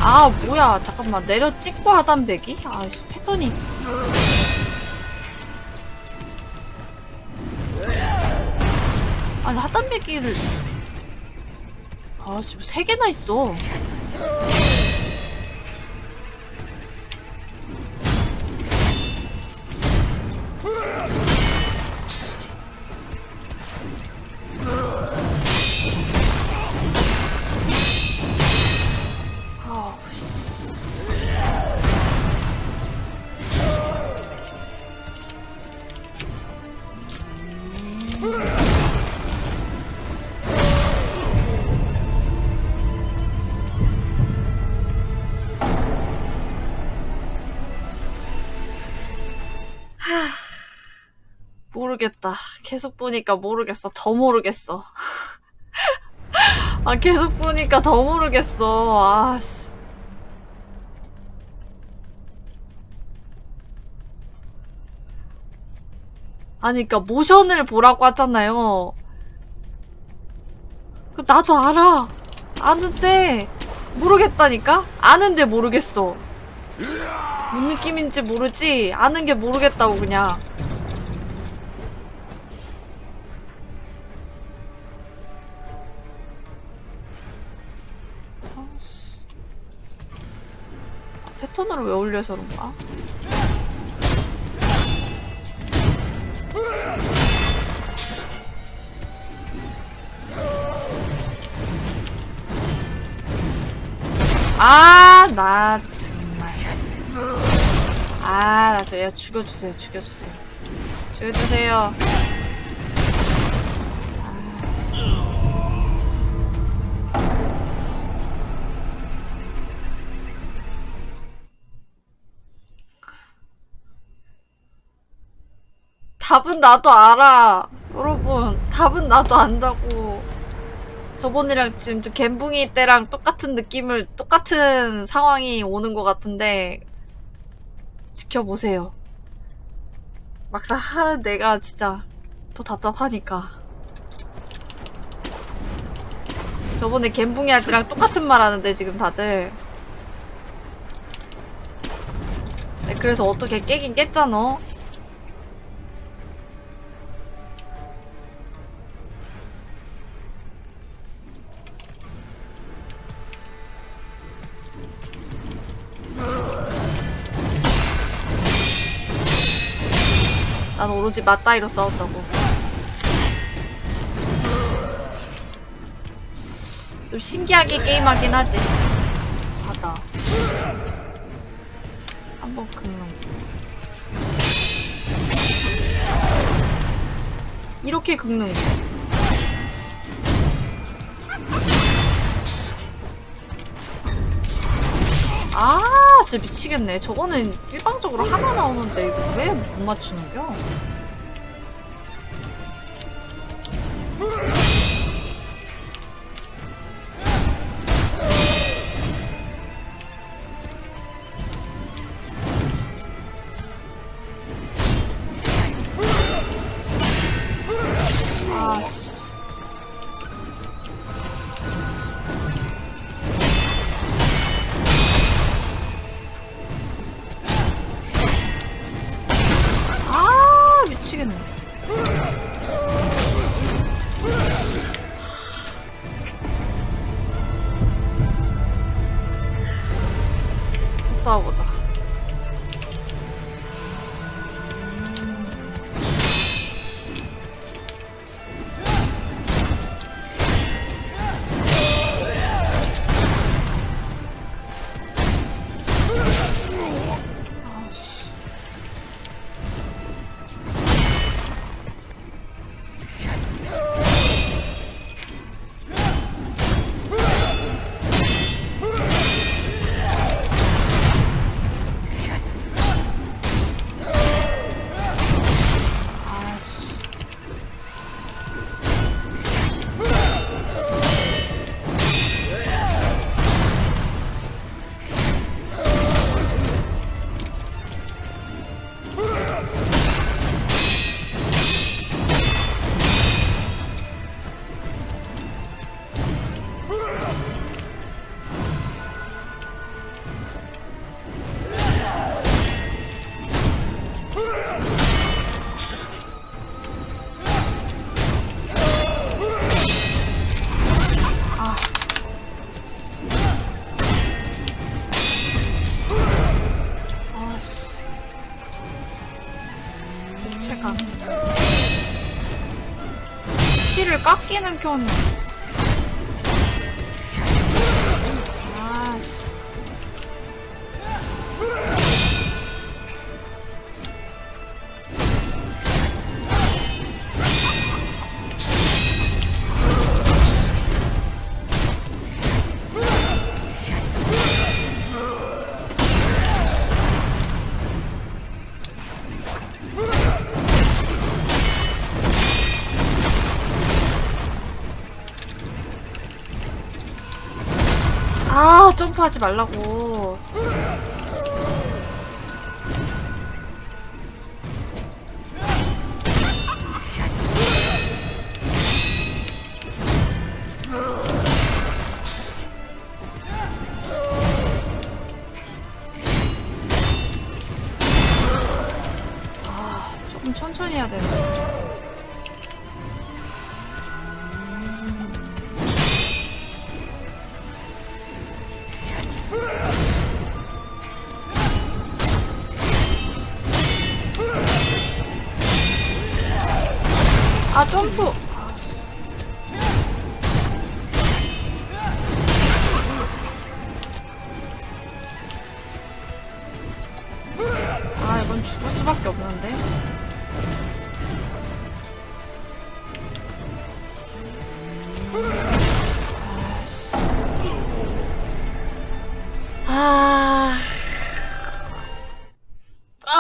아, 뭐야. 잠깐만. 내려 찍고 하단 배기? 아, 씨, 패턴이. 아니, 하단 배기를. 아, 씨, 세 개나 있어. 모르겠다. 계속 보니까 모르겠어. 더 모르겠어. 아, 계속 보니까 더 모르겠어. 아, 씨. 아니, 그니까, 모션을 보라고 하잖아요. 그, 나도 알아. 아는데, 모르겠다니까? 아는데 모르겠어. 뭔 느낌인지 모르지? 아는 게 모르겠다고, 그냥. 패턴으로 왜 올려서 그런가? 아, 나 정말. 아, 나 저, 야, 죽여주세요, 죽여주세요. 죽여주세요. 답은 나도 알아. 여러분, 답은 나도 안다고. 저번이랑 지금 저 갬붕이 때랑 똑같은 느낌을, 똑같은 상황이 오는 것 같은데, 지켜보세요. 막상 하는 내가 진짜 더 답답하니까. 저번에 갬붕이 할 때랑 똑같은 말 하는데, 지금 다들. 네, 그래서 어떻게 깨긴 깼잖아. 난 오로지 맞다이로 싸웠다고. 좀 신기하게 게임하긴 하지. 바다. 한번 거. 이렇게 긁는 거. 아, 진짜 미치겠네. 저거는 일방적으로 하나 나오는데 이거 왜 못 맞추는겨? 피를 하지 말라고.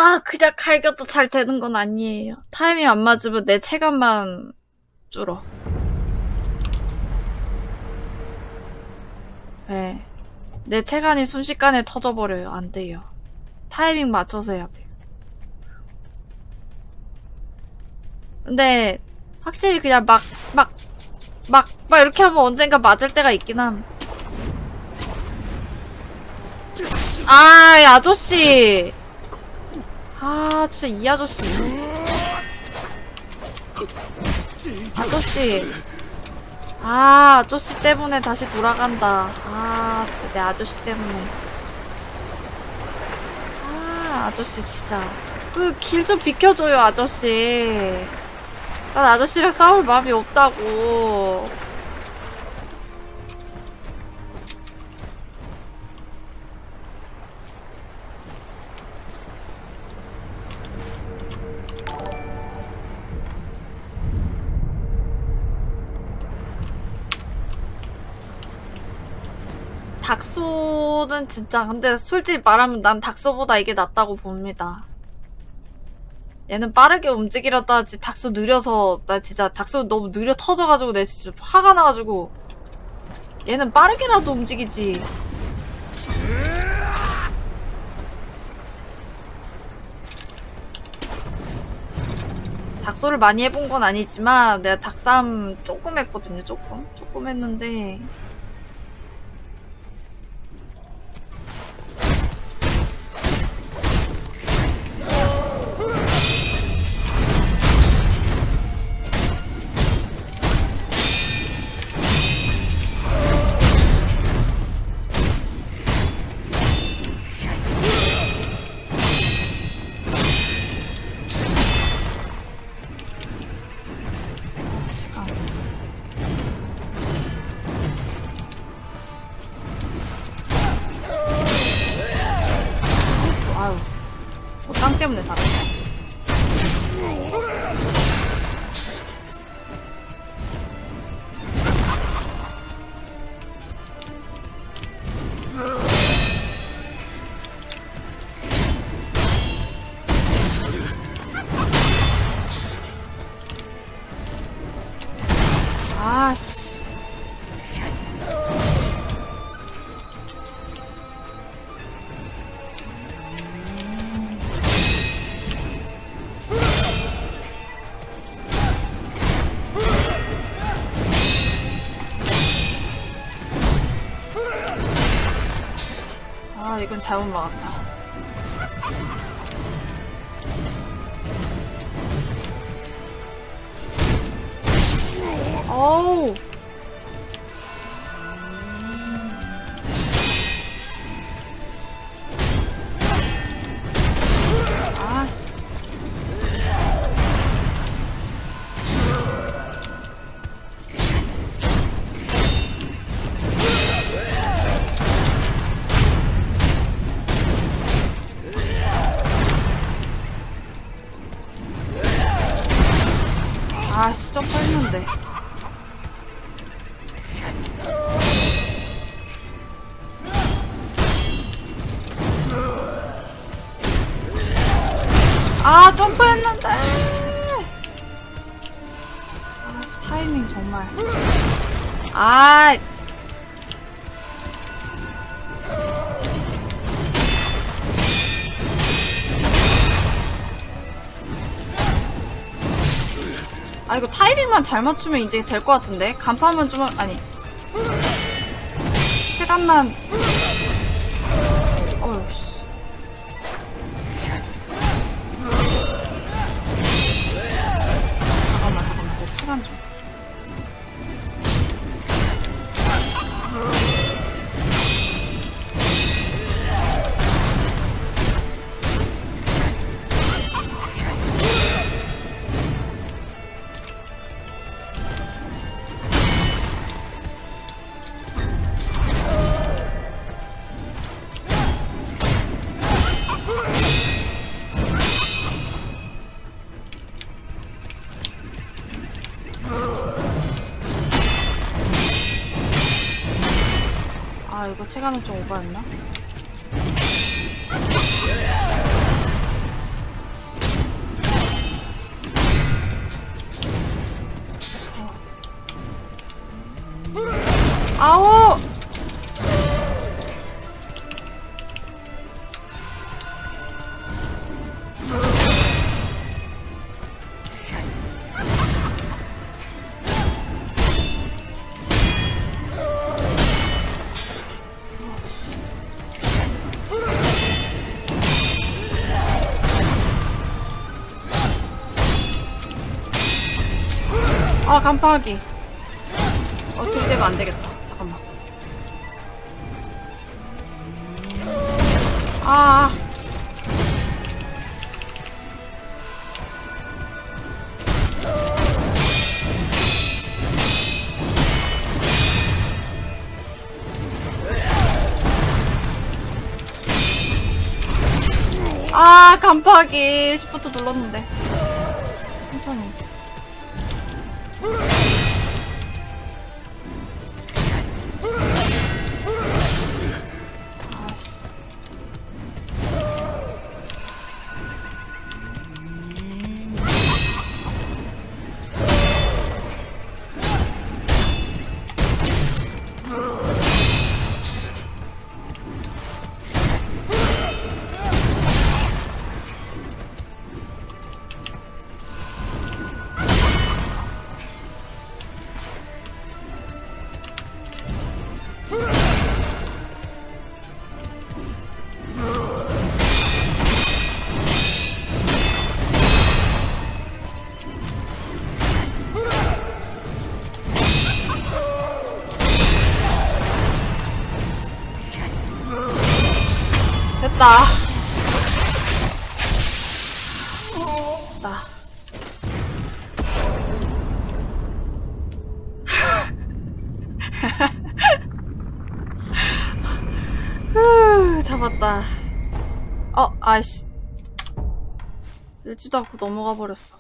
아, 그냥 갈겨도 잘 되는 건 아니에요. 타이밍 안 맞으면 내 체감만 줄어. 네. 내 체간이 순식간에 터져버려요. 안 돼요. 타이밍 맞춰서 해야 돼요. 근데, 확실히 그냥 막, 막, 막, 막 이렇게 하면 언젠가 맞을 때가 있긴 함. 아, 이 아저씨! 아, 진짜 이 아저씨. 아저씨. 아, 아저씨 때문에 다시 돌아간다. 아, 진짜 내 아저씨 때문에. 아, 아저씨 진짜. 그 길 좀 비켜줘요, 아저씨. 난 아저씨랑 싸울 마음이 없다고. 닥소는 진짜 근데 솔직히 말하면 난 닥소보다 이게 낫다고 봅니다. 얘는 빠르게 움직이려다 하지 닥소 느려서 나 진짜 닥소 너무 느려 터져가지고 내 진짜 화가 나가지고 얘는 빠르게라도 움직이지. 닥소를 많이 해본 건 아니지만 내가 닥삼 조금 했거든요 조금 조금 했는데 잘못 막았다. 잘 맞추면 이제 될 것 같은데 간판만 좀 하- 아니. 체감만 체감은 좀 오버였나? 아 간파하기 어떻게 되면 안 되겠다 잠깐만 아 아, 간파하기. 시프트 눌렀는데. 천천히. 됐다. 후, 잡았다. 어, 아이씨. 읽지도 않고 넘어가 버렸어.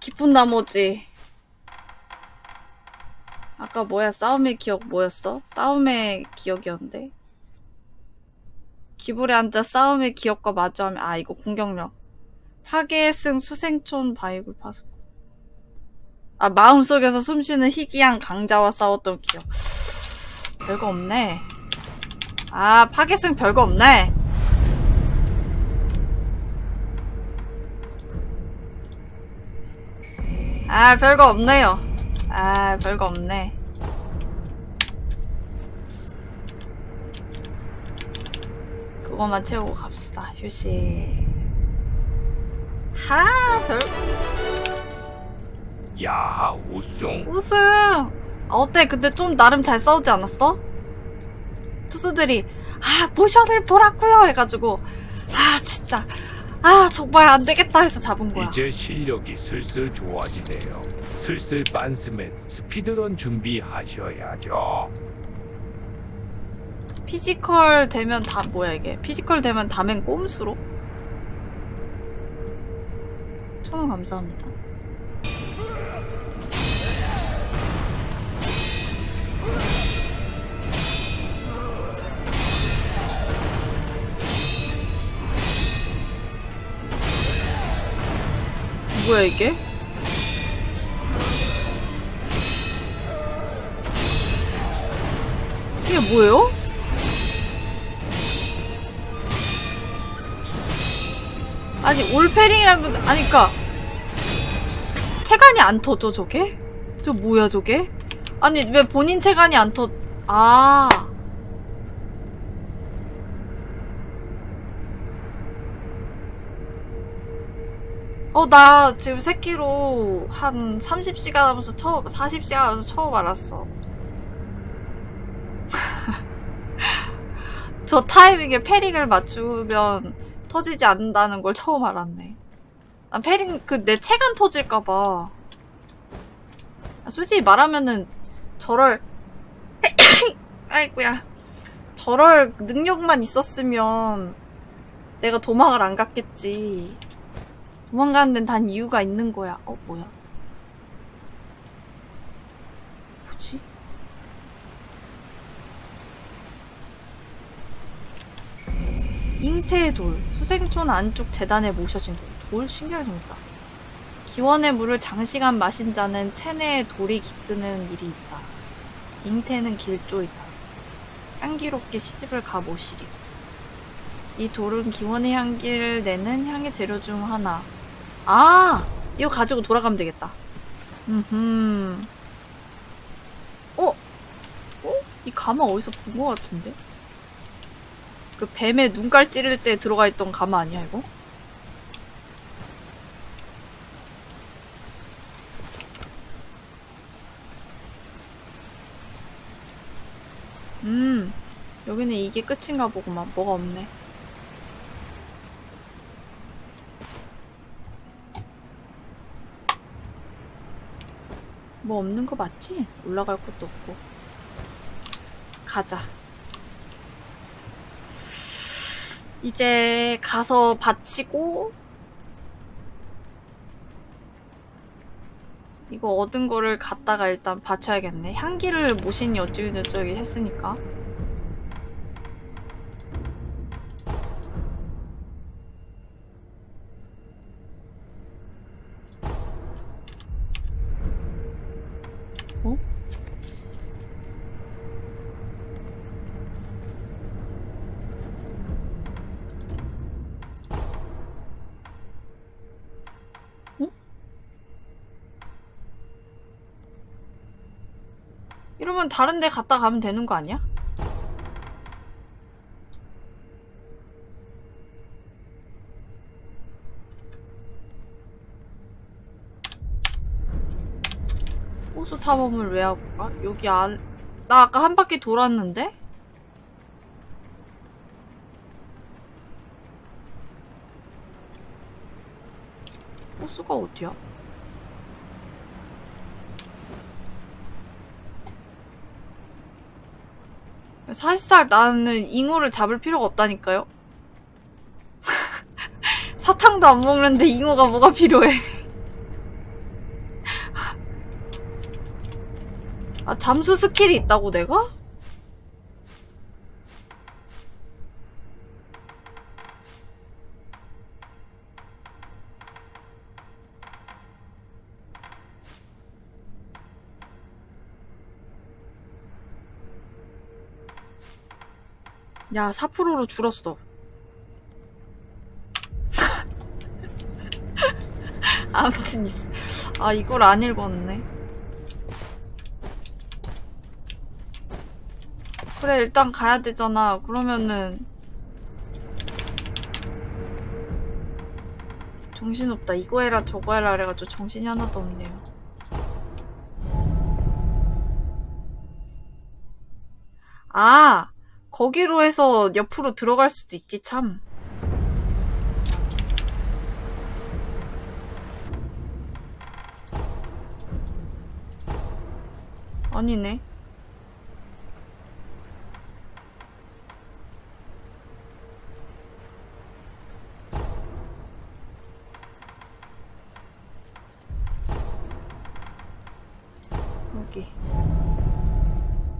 기쁜 나머지. 아까 뭐야? 싸움의 기억 뭐였어? 싸움의 기억이었는데? 기불에 앉아 싸움의 기억과 마주하면 아 이거 공격력. 파괴의 승 수생촌 바이굴 파수 아 마음속에서 숨쉬는 희귀한 강자와 싸웠던 기억. 별거 없네. 아 파괴승 별거 없네. 아 별거 없네요. 아, 별거 없네. 그거만 채우고 갑시다. 휴식. 하, 별, 야 우승 우승! 아, 어때? 근데 좀 나름 잘 싸우지 않았어? 투수들이, 아, 모션을 보라고요 해가지고, 아, 진짜, 아, 정말 안 되겠다 해서 잡은 거야. 이제 실력이 슬슬 좋아지네요. 슬슬 빤스맨 speedrun 준비하셔야죠. physical 되면 다, 뭐야 이게? physical 되면 다men 꼼수로? 천원 감사합니다. 뭐야 이게? 이게 뭐예요? 아니 올페링이라면 아니 그니까 체간이 안 터져 저게? 저 뭐야 저게? 아니 왜 본인 체간이 안 터... 아... 어, 나 지금 새끼로 한 30시간 하면서 처음, 40시간 하면서 처음 알았어. 저 타이밍에 패링을 맞추면 터지지 않는다는 걸 처음 알았네. 난 패링, 그, 내 체간 터질까봐. 아, 솔직히 말하면은, 저럴, 아이고야. 저럴 능력만 있었으면, 내가 도망을 안 갔겠지. 도망가는 데는 단 이유가 있는 거야. 어, 뭐야? 뭐지? 잉태의 돌. 수생촌 안쪽 재단에 모셔진 돌. 돌 신기하게 생겼다. 기원의 물을 장시간 마신 자는 체내에 돌이 깃드는 일이 있다. 잉태는 길조이다. 향기롭게 시집을 가보시리. 이 돌은 기원의 향기를 내는 향의 재료 중 하나. 아! 이거 가지고 돌아가면 되겠다. 음흠. 어? 어? 이 가마 어디서 본 것 같은데? 그 뱀의 눈깔 찌를 때 들어가 있던 가마 아니야, 이거? 음, 여기는 이게 끝인가 보구만. 뭐가 없네. 뭐 없는 거 맞지? 올라갈 것도 없고. 가자. 이제 가서 바치고 이거 얻은 거를 갖다가 일단 바쳐야겠네. 향기를 모신이 어쩌고저쩌고 했으니까. 다른 데 갔다 가면 되는 거 아니야? 호수 탐험을 왜 하고 가? 여기 안... 나 아까 한 바퀴 돌았는데? 호수가 어디야? 사실상 나는 잉어를 잡을 필요가 없다니까요? 사탕도 안 먹는데 잉어가 뭐가 필요해. 아, 잠수 스킬이 있다고 내가? 야, 4%로 줄었어. 아무튼 있어. 아, 이걸 안 읽었네. 그래, 일단 가야 되잖아. 그러면은. 정신없다. 이거 해라, 저거 해라. 그래가지고 정신이 하나도 없네요. 아! 거기로 해서 옆으로 들어갈 수도 있지 참. 아니네. 여기.